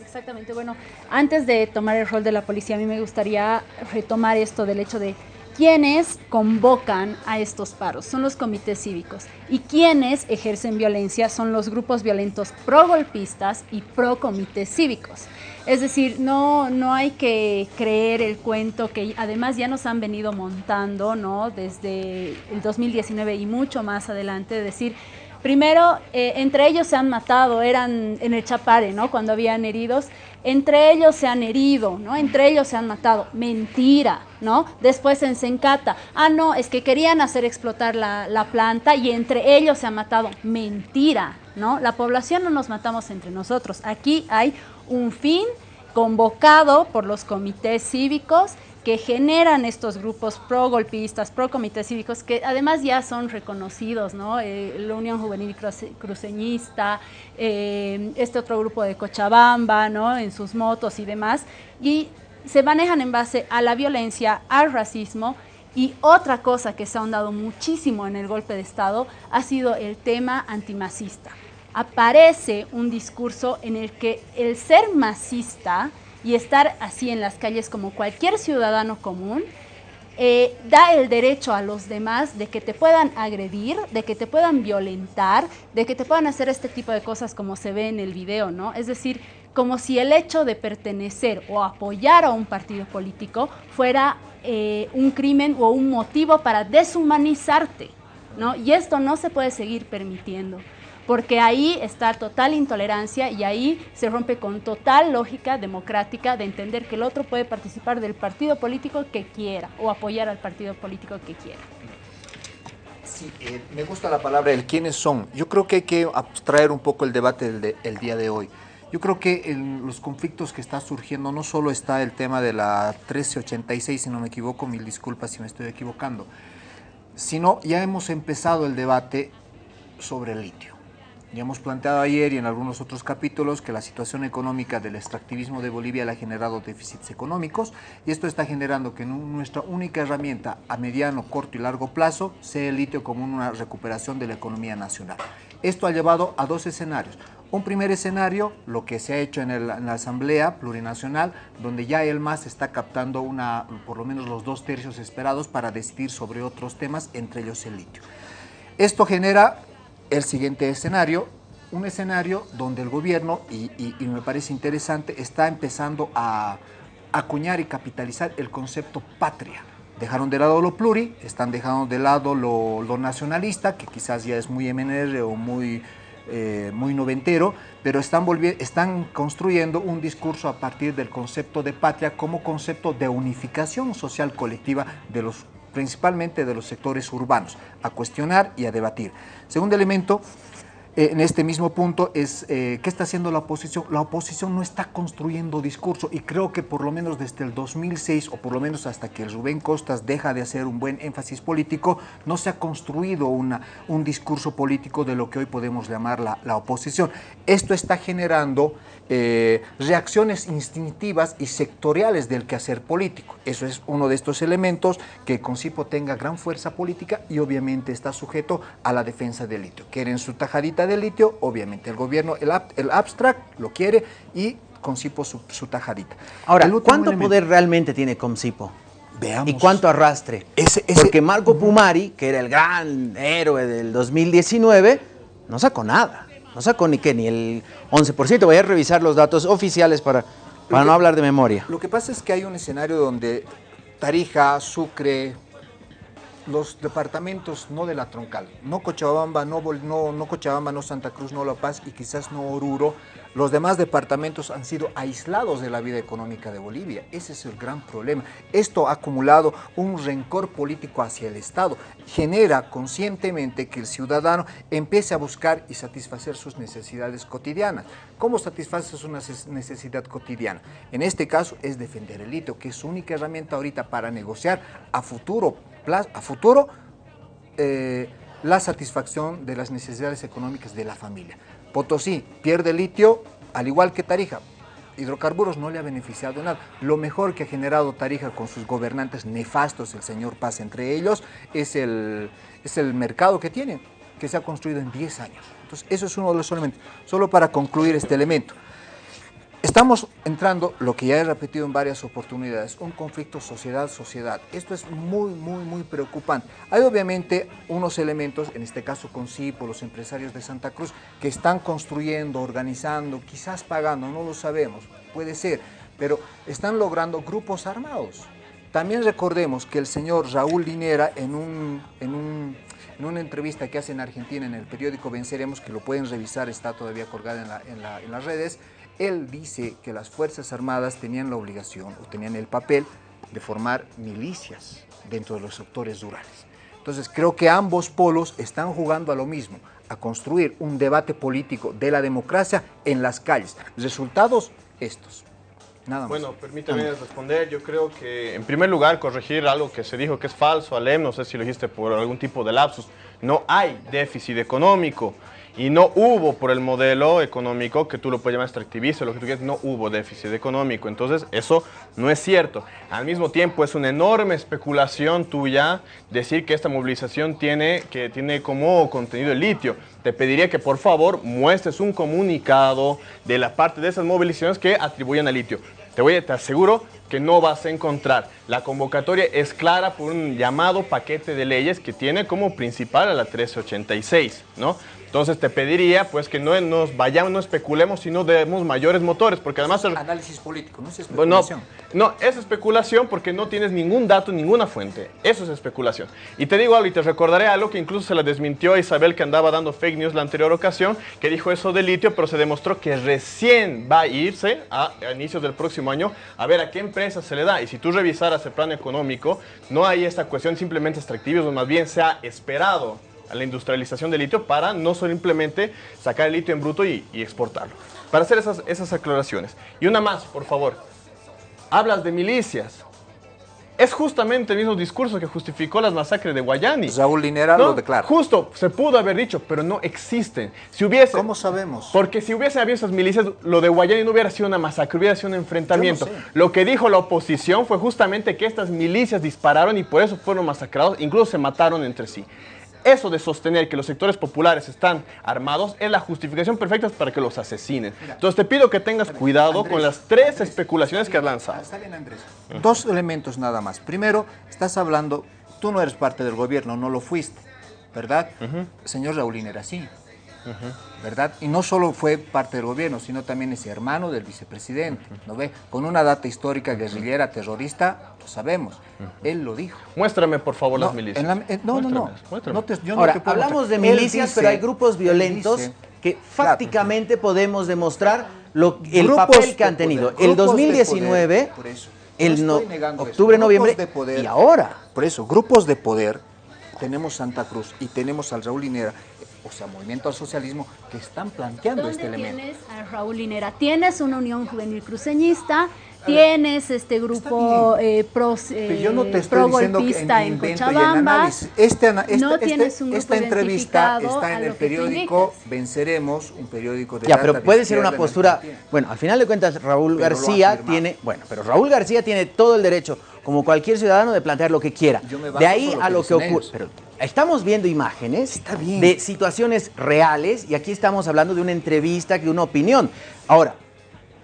Exactamente, bueno, antes de tomar el rol de la policía, a mí me gustaría retomar esto del hecho de quiénes convocan a estos paros, son los comités cívicos, y quienes ejercen violencia son los grupos violentos pro-golpistas y pro-comités cívicos. Es decir, no, no hay que creer el cuento que además ya nos han venido montando, ¿no? Desde el 2019 y mucho más adelante, de decir, Primero, eh, entre ellos se han matado, eran en el Chapare, ¿no? Cuando habían heridos, entre ellos se han herido, ¿no? Entre ellos se han matado. Mentira, ¿no? Después en Sencata, ah, no, es que querían hacer explotar la, la planta y entre ellos se han matado. Mentira, ¿no? La población no nos matamos entre nosotros. Aquí hay un fin convocado por los comités cívicos que generan estos grupos pro golpistas, pro comités cívicos, que además ya son reconocidos, ¿no? Eh, la Unión Juvenil Cruce- Cruceñista, eh, este otro grupo de Cochabamba, ¿no? En sus motos y demás, y se manejan en base a la violencia, al racismo, y otra cosa que se ha ahondado muchísimo en el golpe de Estado ha sido el tema antimacista. Aparece un discurso en el que el ser masista y estar así en las calles como cualquier ciudadano común, eh, da el derecho a los demás de que te puedan agredir, de que te puedan violentar, de que te puedan hacer este tipo de cosas como se ve en el video, ¿no? Es decir, como si el hecho de pertenecer o apoyar a un partido político fuera eh, un crimen o un motivo para deshumanizarte, ¿no? Y esto no se puede seguir permitiendo porque ahí está total intolerancia y ahí se rompe con total lógica democrática de entender que el otro puede participar del partido político que quiera o apoyar al partido político que quiera. Sí, eh, me gusta la palabra el quiénes son. Yo creo que hay que abstraer un poco el debate del de- el día de hoy. Yo creo que en los conflictos que está surgiendo no solo está el tema de la 1386, si no me equivoco, mil disculpas si me estoy equivocando, sino ya hemos empezado el debate sobre el litio. Ya hemos planteado ayer y en algunos otros capítulos que la situación económica del extractivismo de Bolivia le ha generado déficits económicos y esto está generando que nu- nuestra única herramienta a mediano, corto y largo plazo sea el litio como una recuperación de la economía nacional. Esto ha llevado a dos escenarios. Un primer escenario, lo que se ha hecho en, en la Asamblea Plurinacional, donde ya el MAS está captando una, por lo menos los dos tercios esperados para decidir sobre otros temas, entre ellos el litio. Esto genera el siguiente escenario, un escenario donde el gobierno, y, me parece interesante, está empezando a acuñar y capitalizar el concepto patria. Dejaron de lado lo pluri, están dejando de lado lo, lo nacionalista, que quizás ya es muy MNR o muy, eh, muy noventero, pero están, están construyendo un discurso a partir del concepto de patria como concepto de unificación social colectiva de los principalmente de los sectores urbanos, a cuestionar y a debatir. Segundo elemento, eh, en este mismo punto es eh, qué está haciendo la oposición. La oposición no está construyendo discurso y creo que por lo menos desde el 2006 o por lo menos hasta que Rubén Costas deja de hacer un buen énfasis político, no se ha construido una, un discurso político de lo que hoy podemos llamar la, la oposición. Esto está generando eh, reacciones instintivas y sectoriales del quehacer político. Eso es uno de estos elementos que Concipo tenga gran fuerza política y obviamente está sujeto a la defensa del litio. Quieren su tajadita de litio, obviamente el gobierno, el, ab- el abstract lo quiere y Concipo su, su tajadita. Ahora, ¿cuánto elemento- poder realmente tiene Comcipo? Veamos. ¿Y cuánto arrastre? Ese- ese- Porque Marco Pumari, que era el gran héroe del 2019, no sacó nada. No sacó ni qué, ni el 11%. Voy a revisar los datos oficiales para, para no hablar de memoria. Lo que pasa es que hay un escenario donde Tarija, Sucre, los departamentos no de la troncal, no Cochabamba, no, no, no Cochabamba, no Santa Cruz, no La Paz y quizás no Oruro, los demás departamentos han sido aislados de la vida económica de Bolivia. Ese es el gran problema. Esto ha acumulado un rencor político hacia el Estado. Genera conscientemente que el ciudadano empiece a buscar y satisfacer sus necesidades cotidianas. ¿Cómo satisfaces una ses- necesidad cotidiana? En este caso es defender el litio, que es su única herramienta ahorita para negociar a futuro, a futuro eh, la satisfacción de las necesidades económicas de la familia. Potosí pierde litio, al igual que Tarija. Hidrocarburos no le ha beneficiado en nada. Lo mejor que ha generado Tarija con sus gobernantes nefastos, el señor Paz entre ellos, es el, es el mercado que tienen, que se ha construido en 10 años. Entonces, eso es uno de los elementos. Solo para concluir este elemento. Estamos entrando, lo que ya he repetido en varias oportunidades, un conflicto sociedad-sociedad. Esto es muy, muy, muy preocupante. Hay obviamente unos elementos, en este caso con CIPO, los empresarios de Santa Cruz, que están construyendo, organizando, quizás pagando, no lo sabemos, puede ser, pero están logrando grupos armados. También recordemos que el señor Raúl Linera en, un, en, un- en una entrevista que hace en Argentina en el periódico Venceremos, que lo pueden revisar, está todavía colgada en, la- en la- en las redes, él dice que las Fuerzas Armadas tenían la obligación o tenían el papel de formar milicias dentro de los sectores rurales. Entonces creo que ambos polos están jugando a lo mismo, a construir un debate político de la democracia en las calles. Resultados estos. Nada más. Bueno, permítame responder. Yo creo que, en primer lugar, corregir algo que se dijo que es falso, Alem, no sé si lo dijiste por algún tipo de lapsus. No hay déficit económico y no hubo por el modelo económico que tú lo puedes llamar extractivista, lo que tú quieras, no hubo déficit económico. Entonces, eso no es cierto. Al mismo tiempo, es una enorme especulación tuya decir que esta movilización tiene, que tiene como contenido el litio. Te pediría que por favor muestres un comunicado de la parte de esas movilizaciones que atribuyen al litio. Te voy te aseguro que no vas a encontrar. La convocatoria es clara por un llamado paquete de leyes que tiene como principal a la 1386, ¿no? Entonces te pediría pues que no nos vayamos, no especulemos, sino demos mayores motores, porque además... el- Análisis político, no es bueno, especulación. no, es especulación porque no tienes ningún dato, ninguna fuente. Eso es especulación. Y te digo algo y te recordaré algo que incluso se la desmintió a Isabel que andaba dando fake news la anterior ocasión, que dijo eso de litio, pero se demostró que recién va a irse a, a inicios del próximo año a ver a qué empresa se le da. Y si tú revisaras el plan económico, no hay esta cuestión simplemente extractivismo, más bien se ha esperado a la industrialización del litio para no simplemente sacar el litio en bruto y, y exportarlo. Para hacer esas, esas aclaraciones. Y una más, por favor hablas de milicias. Es justamente el mismo discurso que justificó las masacres de Guayani. Raúl Linera ¿no? lo declara. Justo, se pudo haber dicho, pero no existen. Si hubiese, ¿Cómo sabemos? porque si hubiese habido esas milicias, lo de Guayani no hubiera sido una masacre, hubiera sido un enfrentamiento. No sé. Lo que dijo la oposición fue justamente que estas milicias dispararon y por eso fueron masacrados, incluso se mataron entre sí. Eso de sostener que los sectores populares están armados es la justificación perfecta para que los asesinen. Entonces te pido que tengas cuidado Andrés, con las tres Andrés, especulaciones que has lanzado. Dos elementos nada más. Primero, estás hablando, tú no eres parte del gobierno, no lo fuiste, ¿verdad? Señor Raulín era así, ¿verdad? Y no solo fue parte del gobierno, sino también es hermano del vicepresidente, ¿no ve? Con una data histórica guerrillera, terrorista, lo sabemos. Él lo dijo. Muéstrame, por favor, las milicias. en la- eh, no, no, no. Muéstramelas, muéstrame. No te- yo no Ahora, te puedo hablamos de milicias, dice- pero hay grupos violentos dice- que Claro. fácticamente podemos demostrar lo, el Grupos papel que han tenido. poder, el grupos de 2019, poder, por eso. No el no- eso. octubre, noviembre de poder. y ahora. Por eso, grupos de poder, tenemos Santa Cruz y tenemos al Raúl Linera. O sea, Movimiento al Socialismo, que están planteando ¿Dónde este elemento. tienes a Raúl Linera? Tienes una unión juvenil cruceñista, tienes este grupo eh, pro, Pero yo no te eh, estoy diciendo que en en, en Cochabamba. análisis. Este este- no este- tienes un grupo esta entrevista está en el periódico. Venceremos, un periódico de Ya, data pero de puede ser una en postura. Bueno, al final de cuentas, Raúl Pero García tiene. Bueno, pero Raúl García tiene todo el derecho, como cualquier ciudadano, de plantear lo que quiera. De ahí lo a lo que ocurre. Pero estamos viendo imágenes de situaciones reales y aquí estamos hablando de una entrevista, de una opinión. Ahora,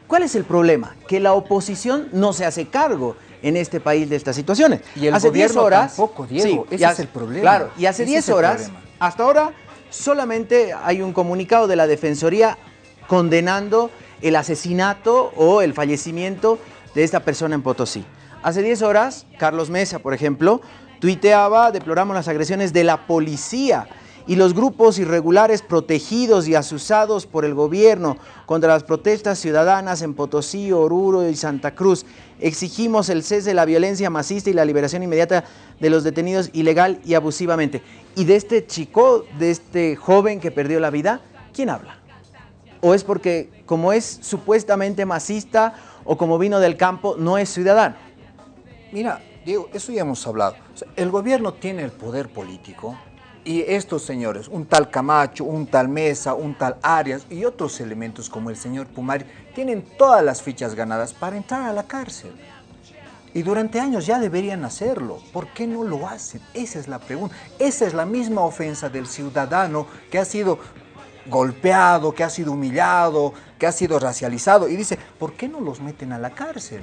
¿cuál es el problema? Que la oposición no se hace cargo en este país de estas situaciones. Y el hace 10 gobierno horas, tampoco, Diego. Ese y es hace- el problema. Claro, y hace Ese 10 es el horas, hasta ahora, solamente hay un comunicado de la Defensoría condenando el asesinato o el fallecimiento de esta persona en Potosí. Hace 10 horas, Carlos Mesa, por ejemplo, tuiteaba, deploramos las agresiones de la policía y los grupos irregulares protegidos y asusados por el gobierno contra las protestas ciudadanas en Potosí, Oruro y Santa Cruz. Exigimos el cese de la violencia masista y la liberación inmediata de los detenidos ilegal y abusivamente. Y de este chico, de este joven que perdió la vida, ¿quién habla? ¿O es porque como es supuestamente masista o como vino del campo, no es ciudadano? Mira, Diego, eso ya hemos hablado. El gobierno tiene el poder político y estos señores, un tal Camacho, un tal Mesa, un tal Arias y otros elementos como el señor Pumari, tienen todas las fichas ganadas para entrar a la cárcel. Y durante años ya deberían hacerlo. ¿Por qué no lo hacen? Esa es la pregunta. Esa es la misma ofensa del ciudadano que ha sido golpeado, que ha sido humillado, que ha sido racializado. Y dice, ¿por qué no los meten a la cárcel?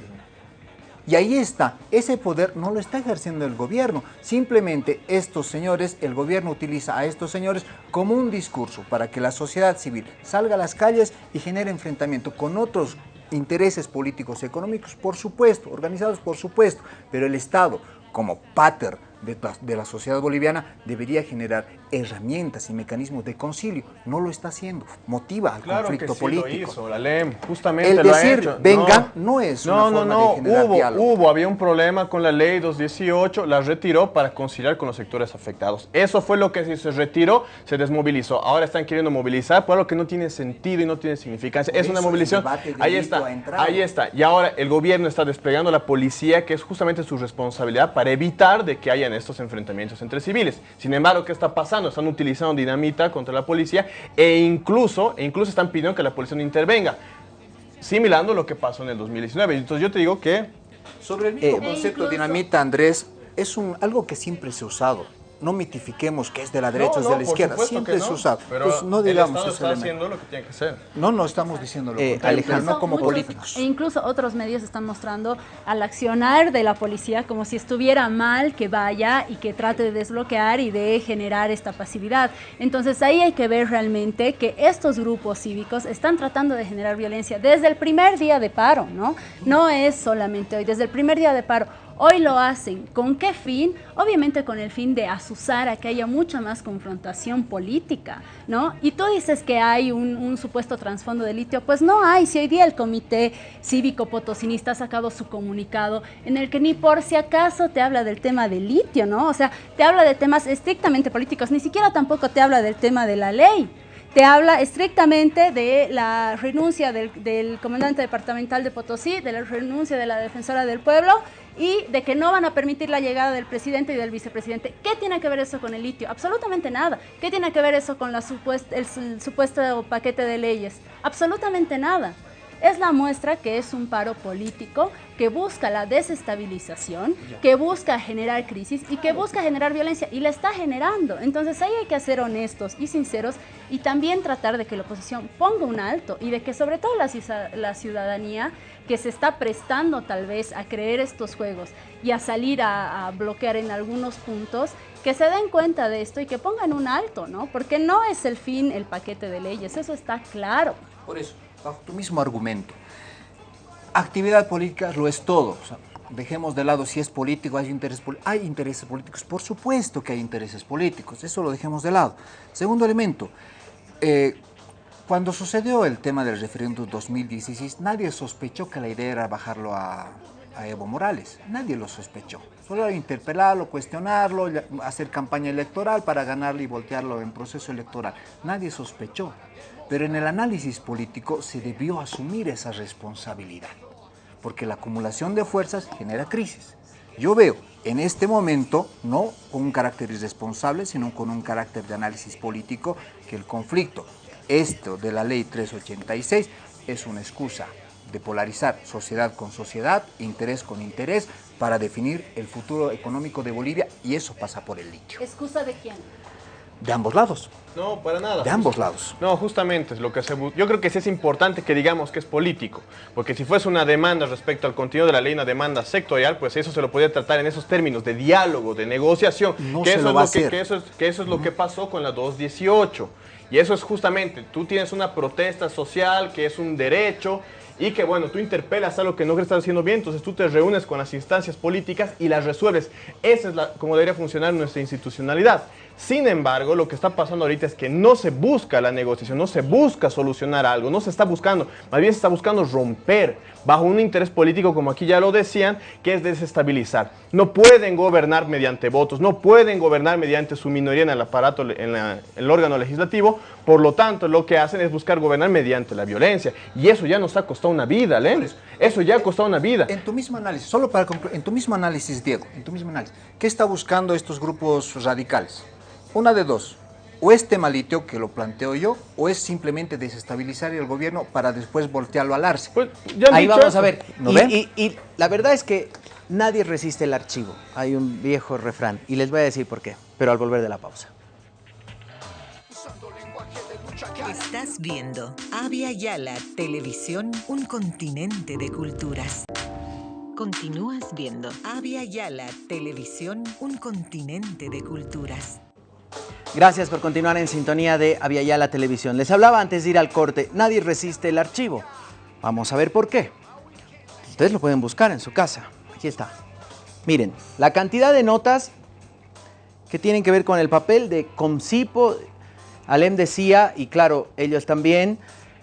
Y ahí está, ese poder no lo está ejerciendo el gobierno. Simplemente estos señores, el gobierno utiliza a estos señores como un discurso para que la sociedad civil salga a las calles y genere enfrentamiento con otros intereses políticos económicos, por supuesto, organizados por supuesto, pero el Estado, como pater de la, de la sociedad boliviana, debería generar herramientas y mecanismos de concilio. No lo está haciendo, motiva al Claro que conflicto sí político. lo hizo, la LEM, justamente El lo ha decir, hecho. vengan, no es no, una no, forma no, de generar hubo, diálogo. hubo, había un problema con la ley 218, la retiró para conciliar con los sectores afectados. Eso fue lo que se, se retiró, se desmovilizó. Ahora están queriendo movilizar por algo que no tiene sentido y no tiene significancia. Por es una movilización. Ahí está, ahí está. Y ahora el gobierno está desplegando la policía, que es justamente su responsabilidad para evitar de que hayan estos enfrentamientos entre civiles. Sin embargo, ¿qué está pasando? Están utilizando dinamita contra la policía e incluso, e incluso están pidiendo que la policía no intervenga, similando lo que pasó en el 2019. Entonces yo te digo que Sobre el mismo Eh, concepto incluso- dinamita, Andrés, es un, algo que siempre se ha usado. No mitifiquemos que es de la derecha o es No, de no, la izquierda. Siempre no, usado. Pero Pues no el digamos Estado ese está elemento. haciendo lo que tiene que hacer. No, no estamos diciendo lo Eh, Alejandro. no como Muchos- políticos. E incluso otros medios están mostrando al accionar de la policía como si estuviera mal que vaya y que trate de desbloquear y de generar esta pasividad. Entonces ahí hay que ver realmente que estos grupos cívicos están tratando de generar violencia desde el primer día de paro, ¿no? No es solamente hoy, desde el primer día de paro. Hoy lo hacen. ¿Con qué fin? Obviamente con el fin de asusar a que haya mucha más confrontación política, ¿no? Y tú dices que hay un, supuesto trasfondo de litio. Pues no hay. Si hoy día el Comité Cívico Potosinista ha sacado su comunicado en el que ni por si acaso te habla del tema del litio, ¿no? O sea, te habla de temas estrictamente políticos. Ni siquiera tampoco te habla del tema de la ley te habla estrictamente de la renuncia del, del, comandante departamental de Potosí, de la renuncia de la defensora del pueblo y de que no van a permitir la llegada del presidente y del vicepresidente. ¿Qué tiene que ver eso con el litio? Absolutamente nada. ¿Qué tiene que ver eso con la el supuesto paquete de leyes? Absolutamente nada. Es la muestra que es un paro político que busca la desestabilización, que busca generar crisis y que busca generar violencia y la está generando. Entonces ahí hay que ser honestos y sinceros y también tratar de que la oposición ponga un alto y de que sobre todo la, la ciudadanía que se está prestando tal vez a creer estos juegos y a salir a, a bloquear en algunos puntos, que se den cuenta de esto y que pongan un alto, ¿no? Porque no es el fin el paquete de leyes, eso está claro. Por eso, bajo tu mismo argumento, actividad política lo es todo. Dejemos de lado si es político, hay intereses, hay intereses políticos. Por supuesto que hay intereses políticos, eso lo dejemos de lado. Segundo elemento, eh, cuando sucedió el tema del referéndum 2016, nadie sospechó que la idea era bajarlo a, Evo Morales. Nadie lo sospechó. Solo interpelarlo, cuestionarlo, hacer campaña electoral para ganarle y voltearlo en proceso electoral. Nadie sospechó. Pero en el análisis político se debió asumir esa responsabilidad, porque la acumulación de fuerzas genera crisis. Yo veo en este momento, no con un carácter irresponsable, sino con un carácter de análisis político, que el conflicto, esto de la ley 386, es una excusa de polarizar sociedad con sociedad, interés con interés, para definir el futuro económico de Bolivia, y eso pasa por el litio. ¿Excusa de quién? De ambos lados, No, para nada. de ambos lados. No, justamente es lo que se Yo creo que sí es importante que digamos que es político, porque si fuese una demanda respecto al contenido de la ley, una demanda sectorial, pues eso se lo podría tratar en esos términos de diálogo, de negociación, No que, se eso lo es va a lo que, hacer. que eso es, que eso es lo que pasó con la 218. Y eso es justamente, tú tienes una protesta social que es un derecho y que bueno, tú interpelas algo que no estás haciendo bien, entonces tú te reúnes con las instancias políticas y las resuelves. Esa es la, como debería funcionar nuestra institucionalidad. Sin embargo, lo que está pasando ahorita es que no se busca la negociación, no se busca solucionar algo, no se está buscando, más bien se está buscando romper bajo un interés político, como aquí ya lo decían, que es desestabilizar. No pueden gobernar mediante votos, no pueden gobernar mediante su minoría en el aparato, en, la- en el órgano legislativo, por lo tanto, lo que hacen es buscar gobernar mediante la violencia. Y eso ya nos ha costado una vida, Lenis. Eso ya ha costado una vida. En tu mismo análisis, solo para concluir, en tu mismo análisis, Diego, en tu mismo análisis, ¿qué está buscando estos grupos radicales? Una de dos, o es tema litio, que lo planteo yo, o es simplemente desestabilizar el gobierno para después voltearlo al arce. Pues ya Ahí vamos eso. a ver. ¿No y, ven? y- y la verdad es que nadie resiste el archivo. Hay un viejo refrán y les voy a decir por qué, pero al volver de la pausa. Estás viendo Avia Yala Televisión, un continente de culturas. Continúas viendo Avia Yala Televisión, un continente de culturas. Gracias por continuar en sintonía de Aviala Televisión. Les hablaba antes de ir al corte, nadie resiste el archivo. Vamos a ver por qué. Ustedes lo pueden buscar en su casa. Aquí está. Miren, la cantidad de notas que tienen que ver con el papel de Comcipo, Alem decía, y claro, ellos también,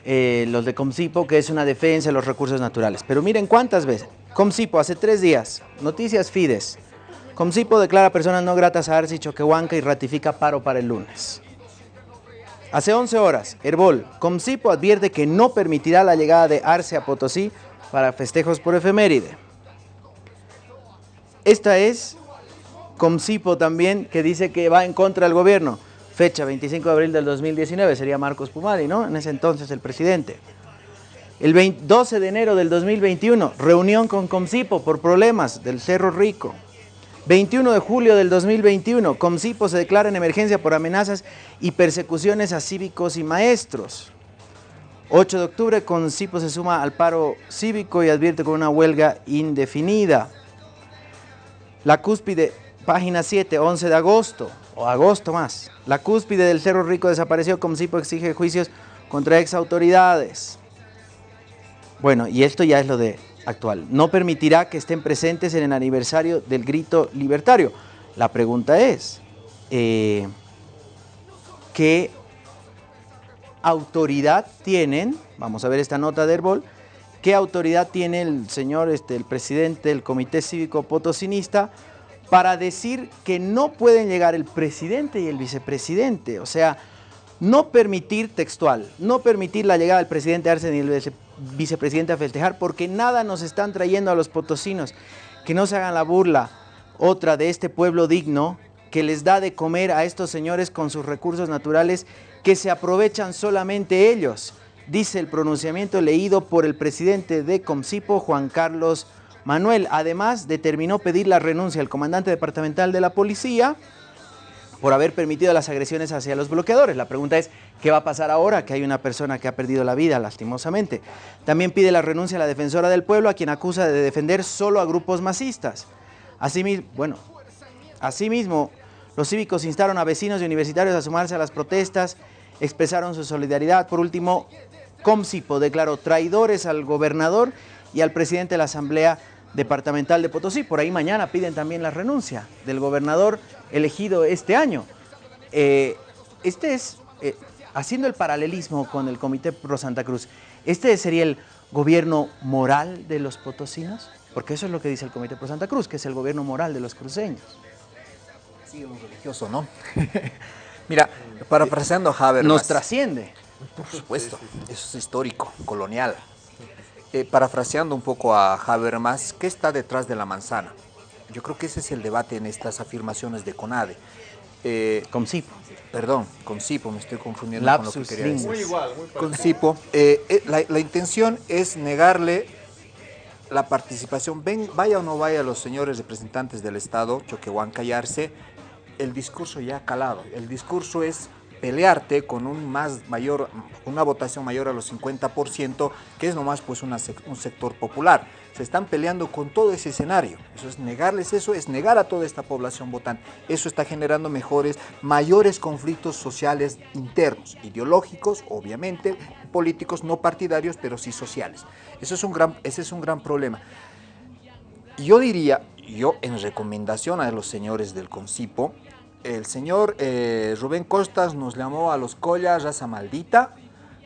eh, los de Comcipo, que es una defensa de los recursos naturales. Pero miren cuántas veces. Comcipo, hace tres días, Noticias Fides. Comcipo declara personas no gratas a Arce y Choquehuanca y ratifica paro para el lunes. Hace 11 horas, Herbol, Comcipo advierte que no permitirá la llegada de Arce a Potosí para festejos por efeméride. Esta es Comcipo también, que dice que va en contra del gobierno. Fecha 25 de abril del 2019, sería Marcos Pumari, ¿no? En ese entonces el presidente. El 20 12 de enero del 2021, reunión con Comcipo por problemas del Cerro Rico. 21 de julio del 2021, Comcipo se declara en emergencia por amenazas y persecuciones a cívicos y maestros. 8 de octubre, Comcipo se suma al paro cívico y advierte con una huelga indefinida. La cúspide, página 7, 11 de agosto, o agosto más. La cúspide del Cerro Rico desapareció, Comcipo exige juicios contra ex autoridades. Bueno, y esto ya es lo de actual. No permitirá que estén presentes en el aniversario del grito libertario. La pregunta es, eh, ¿qué autoridad tienen? Vamos a ver esta nota de Herbol. ¿Qué autoridad tiene el señor, este, el presidente del Comité Cívico Potosinista para decir que no pueden llegar el presidente y el vicepresidente? O sea, no permitir textual, no permitir la llegada del presidente Arce ni el vice- vicepresidente a festejar, porque nada nos están trayendo a los potosinos. Que no se hagan la burla, otra de este pueblo digno, que les da de comer a estos señores con sus recursos naturales, que se aprovechan solamente ellos, dice el pronunciamiento leído por el presidente de Comcipo, Juan Carlos Manuel. Además, determinó pedir la renuncia al comandante departamental de la policía, por haber permitido las agresiones hacia los bloqueadores. La pregunta es, ¿qué va a pasar ahora que hay una persona que ha perdido la vida, lastimosamente? También pide la renuncia a la defensora del pueblo, a quien acusa de defender solo a grupos masistas. Asimismo, bueno, los cívicos instaron a vecinos y universitarios a sumarse a las protestas, expresaron su solidaridad. Por último, Comcipo declaró traidores al gobernador y al presidente de la Asamblea Departamental de Potosí. Por ahí mañana piden también la renuncia del gobernador elegido este año. Eh, este es, eh, haciendo el paralelismo con el Comité Pro Santa Cruz, ¿este sería el gobierno moral de los potosinos? Porque eso es lo que dice el Comité Pro Santa Cruz, que es el gobierno moral de los cruceños. Sí, un religioso, ¿no? Mira, parafraseando a Habermas. Nos trasciende. Por supuesto, eso es histórico, colonial. Eh, parafraseando un poco a Habermas, ¿qué está detrás de la manzana? Yo creo que ese es el debate en estas afirmaciones de CONADE. Eh, Con Cipo. Perdón, con Cipo, me estoy confundiendo Lapsus con lo que quería decir. Muy igual, muy Con. Cipo, eh, eh, la, la intención es negarle la participación, ven, vaya o no vaya los señores representantes del Estado, Choquehuán, callarse, el discurso ya ha calado. El discurso es pelearte con un más mayor, una votación mayor a los 50%, que es nomás pues una sec- un sector popular. Se están peleando con todo ese escenario. Eso es negarles eso, es negar a toda esta población votante. Eso está generando mejores, mayores conflictos sociales internos, ideológicos, obviamente, políticos, no partidarios, pero sí sociales. Eso es un gran, ese es un gran problema. Yo diría, yo en recomendación a los señores del CONCIPO, el señor eh, Rubén Costas nos llamó a los Collas raza maldita,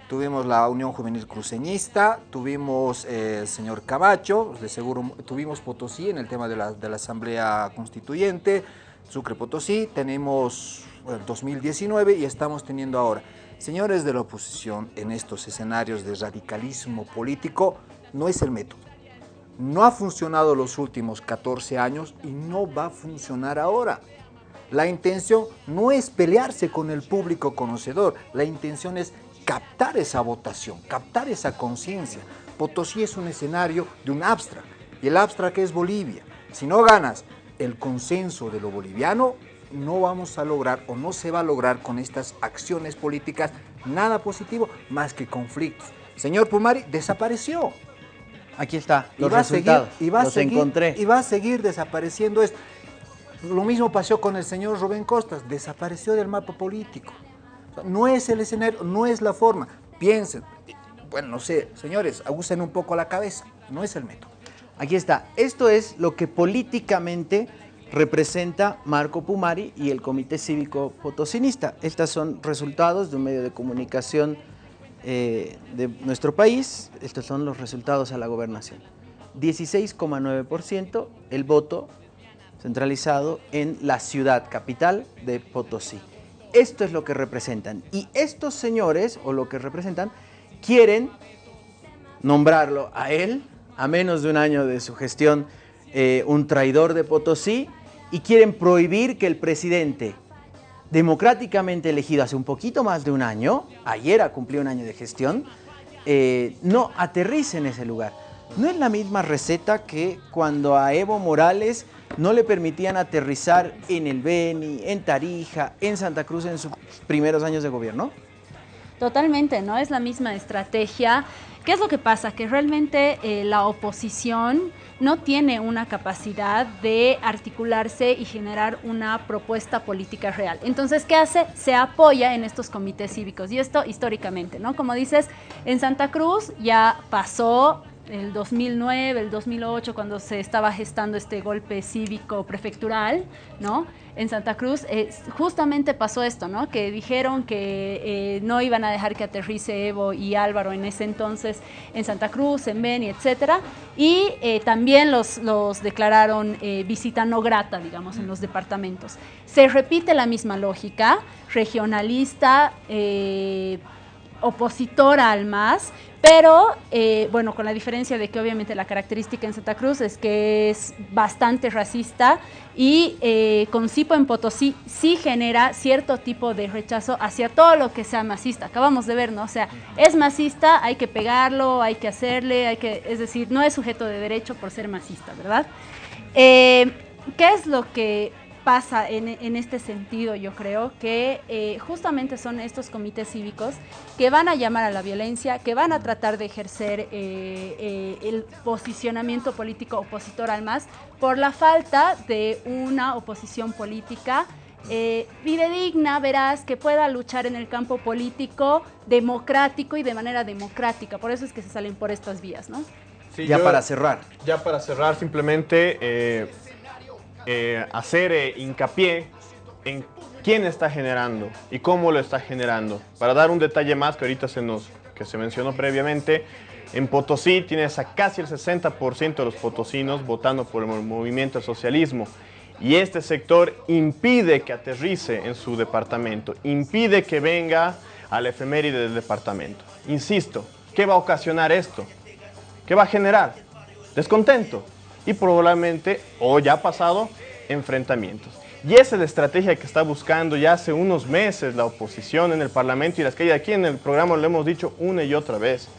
tuvimos la Unión Juvenil Cruceñista, tuvimos eh, el señor Camacho, de seguro tuvimos Potosí en el tema de la, de la Asamblea Constituyente, Sucre Potosí, tenemos bueno, 2019 y estamos teniendo ahora. Señores de la oposición, en estos escenarios de radicalismo político, no es el método. No ha funcionado los últimos 14 años y no va a funcionar ahora. La intención no es pelearse con el público conocedor, la intención es captar esa votación, captar esa conciencia. Potosí es un escenario de un abstract y el abstract es Bolivia. Si no ganas el consenso de lo boliviano, no vamos a lograr o no se va a lograr con estas acciones políticas nada positivo más que conflictos. Señor Pumari desapareció. Aquí está, Y los va a seguir- resultados. y va a seguir- encontré. Y va a seguir desapareciendo esto. Lo mismo pasó con el señor Rubén Costas, desapareció del mapa político. No es el escenario, no es la forma. Piensen, bueno, no sé, señores, abusen un poco la cabeza, no es el método. Aquí está. Esto es lo que políticamente representa Marco Pumari y el Comité Cívico Potosinista. Estos son resultados de un medio de comunicación eh, de nuestro país. Estos son los resultados a la gobernación. 16,9% el voto centralizado en la ciudad capital de Potosí. Esto es lo que representan. Y estos señores, o lo que representan, quieren nombrarlo a él, a menos de un año de su gestión, eh, un traidor de Potosí, y quieren prohibir que el presidente democráticamente elegido hace un poquito más de un año, ayer ha cumplido un año de gestión, eh, no aterrice en ese lugar. No es la misma receta que cuando a Evo Morales no le permitían aterrizar en el Beni, en Tarija, en Santa Cruz en sus primeros años de gobierno. Totalmente, ¿no? Es la misma estrategia. ¿Qué es lo que pasa? Que realmente eh, la oposición no tiene una capacidad de articularse y generar una propuesta política real. Entonces, ¿qué hace? Se apoya en estos comités cívicos. Y esto históricamente, ¿no? Como dices, en Santa Cruz ya pasó el 2009, el 2008, cuando se estaba gestando este golpe cívico prefectural, ¿no? En Santa Cruz, eh, justamente pasó esto, ¿no? Que dijeron que eh, no iban a dejar que aterrice Evo y Álvaro en ese entonces en Santa Cruz, en Beni, etcétera, y eh, también los, los declararon visita no grata, digamos, en los departamentos. Se repite la misma lógica, regionalista, opositora al MAS, pero eh, bueno, con la diferencia de que obviamente la característica en Santa Cruz es que es bastante racista y eh, con Cipo en Potosí sí genera cierto tipo de rechazo hacia todo lo que sea masista. Acabamos de ver, ¿no? O sea, es masista, hay que pegarlo, hay que hacerle, hay que, es decir, no es sujeto de derecho por ser masista, ¿verdad? Eh, ¿Qué es lo que pasa en, en este sentido? Yo creo que eh, justamente son estos comités cívicos que van a llamar a la violencia, que van a tratar de ejercer eh, eh, el posicionamiento político opositor al MAS por la falta de una oposición política eh, fidedigna, verás, que pueda luchar en el campo político democrático y de manera democrática. Por eso es que se salen por estas vías, ¿no? Sí, ya yo- para cerrar. Ya para cerrar, simplemente eh, eh, hacer eh, hincapié en quién está generando y cómo lo está generando. Para dar un detalle más que ahorita se nos que se mencionó previamente, En Potosí tienes a casi el 60% de los potosinos votando por el movimiento al socialismo. Y este sector impide que aterrice en su departamento, impide que venga a la efeméride del departamento. Insisto, ¿qué va a ocasionar esto? ¿Qué va a generar? Descontento y probablemente, o ya ha pasado, enfrentamientos. Y esa es la estrategia que está buscando ya hace unos meses la oposición en el Parlamento y las que hay aquí en el programa lo hemos dicho una y otra vez.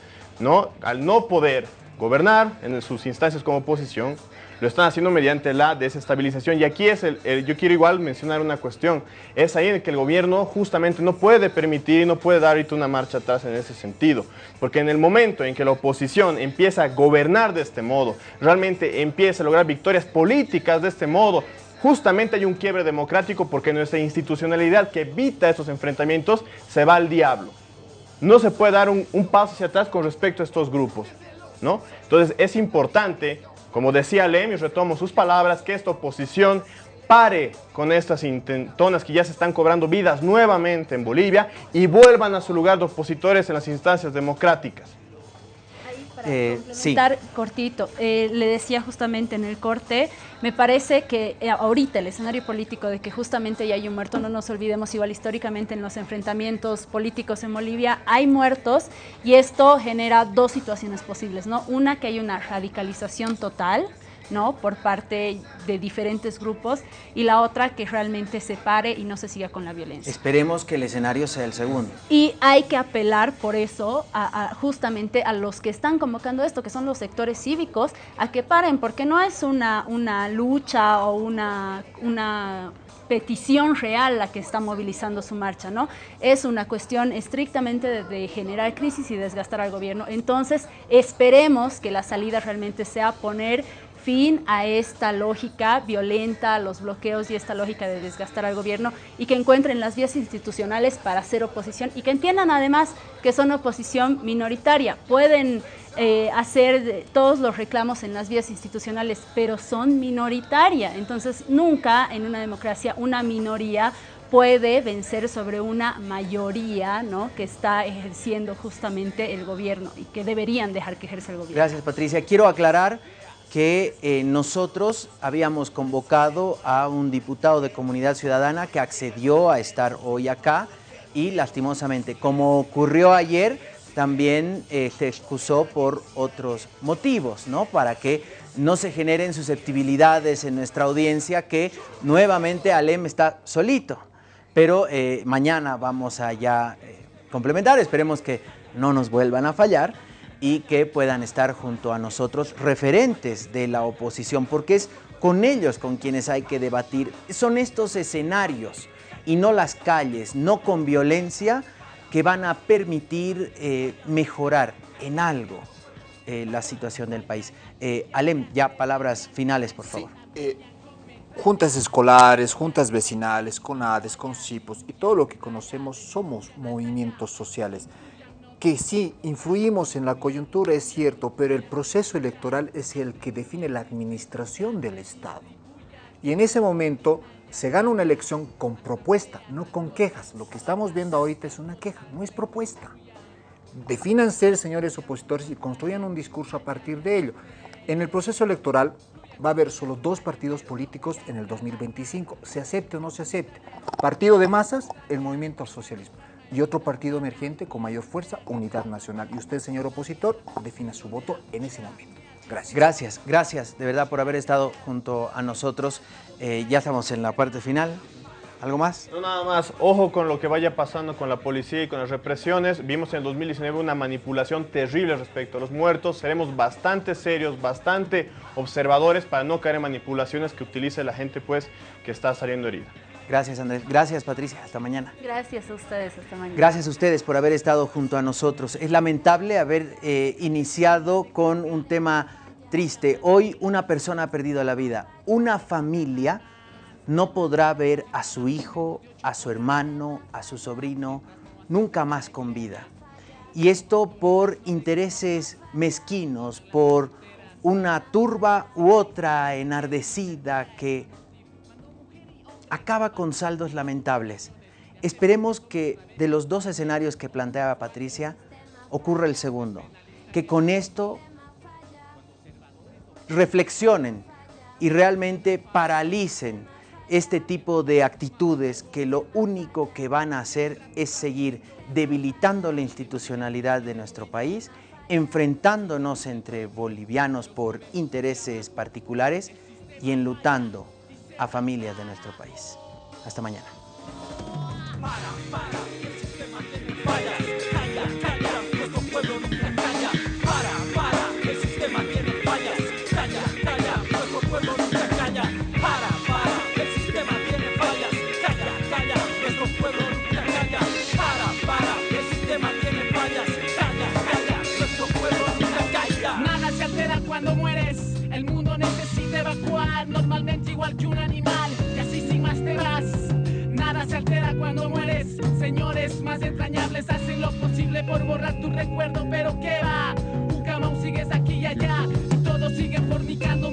¿no? Al no poder gobernar en sus instancias como oposición, lo están haciendo mediante la desestabilización. Y aquí es el, yo quiero igual mencionar una cuestión. Es ahí en que el gobierno justamente no puede permitir, no puede dar ahorita una marcha atrás en ese sentido. Porque en el momento en que la oposición empieza a gobernar de este modo, realmente empieza a lograr victorias políticas de este modo, justamente hay un quiebre democrático porque nuestra institucionalidad que evita esos enfrentamientos se va al diablo. No se puede dar un, paso hacia atrás con respecto a estos grupos. ¿no? Entonces es importante como decía Lem, y retomo sus palabras, que esta oposición pare con estas intentonas que ya se están cobrando vidas nuevamente en Bolivia y vuelvan a su lugar de opositores en las instancias democráticas para eh, complementar cortito, eh, le decía justamente en el corte, me parece que eh, ahorita el escenario político de que justamente ya hay un muerto, no nos olvidemos igual históricamente en los enfrentamientos políticos en Bolivia hay muertos y esto genera dos situaciones posibles, ¿no? Una que hay una radicalización total, ¿no? por parte de diferentes grupos y la otra que realmente se pare y no se siga con la violencia. Esperemos que el escenario sea el segundo. Y hay que apelar por eso a, justamente a los que están convocando esto, que son los sectores cívicos, a que paren, porque no es una, una lucha o una, una petición real la que está movilizando su marcha, ¿no? Es una cuestión estrictamente de, de, generar crisis y desgastar al gobierno. Entonces, esperemos que la salida realmente sea poner fin a esta lógica violenta, a los bloqueos y esta lógica de desgastar al gobierno y que encuentren las vías institucionales para hacer oposición y que entiendan además que son oposición minoritaria. Pueden eh, hacer todos los reclamos en las vías institucionales, pero son minoritaria. Entonces, nunca en una democracia una minoría puede vencer sobre una mayoría ¿no? que está ejerciendo justamente el gobierno y que deberían dejar que ejerza el gobierno. Gracias, Patricia. Quiero aclarar que eh, nosotros habíamos convocado a un diputado de Comunidad Ciudadana que accedió a estar hoy acá y lastimosamente, como ocurrió ayer, también eh, se excusó por otros motivos, ¿no? Para que no se generen susceptibilidades en nuestra audiencia que nuevamente Alem está solito. Pero eh, mañana vamos a ya complementar, esperemos que no nos vuelvan a fallar y que puedan estar junto a nosotros referentes de la oposición, porque es con ellos con quienes hay que debatir. Son estos escenarios y no las calles, no con violencia, que van a permitir eh, mejorar en algo eh, la situación del país. Eh, Alem, ya palabras finales, por favor. juntas escolares, juntas vecinales, con ADES, con CIPOS y todo lo que conocemos somos movimientos sociales que sí influimos en la coyuntura, es cierto, pero el proceso electoral es el que define la administración del Estado. Y en ese momento se gana una elección con propuesta, no con quejas. Lo que estamos viendo ahorita es una queja, no es propuesta. Defínanse, señores opositores, y construyan un discurso a partir de ello. En el proceso electoral va a haber solo dos partidos políticos en el 2025, se acepte o no se acepte. Partido de masas, el movimiento al socialismo y otro partido emergente con mayor fuerza, Unidad Nacional. Y usted, señor opositor, defina su voto en ese momento. Gracias. Gracias, gracias de verdad por haber estado junto a nosotros. Eh, ya estamos en la parte final. ¿Algo más? No, nada más. Ojo con lo que vaya pasando con la policía y con las represiones. Vimos en el 2019 una manipulación terrible respecto a los muertos. Seremos bastante serios, bastante observadores para no caer en manipulaciones que utilice la gente pues que está saliendo herida. Gracias, Andrés. Gracias, Patricia. Hasta mañana. Gracias a ustedes. Hasta mañana. Gracias a ustedes por haber estado junto a nosotros. Es lamentable haber eh, iniciado con un tema triste. Hoy una persona ha perdido la vida. Una familia no podrá ver a su hijo, a su hermano, a su sobrino, nunca más con vida. Y esto por intereses mezquinos, por una turba u otra enardecida que acaba con saldos lamentables. Esperemos que de los dos escenarios que planteaba Patricia ocurra el segundo que con esto reflexionen y realmente paralicen este tipo de actitudes que lo único que van a hacer es seguir debilitando la institucionalidad de nuestro país, enfrentándonos entre bolivianos por intereses particulares y enlutando a familias de nuestro país. Hasta mañana. igual que un animal que así sin más te vas. Nada se altera cuando mueres. Señores más entrañables hacen lo posible por borrar tu recuerdo, pero ¿qué va? Ucamau sigues aquí y allá y todos siguen fornicando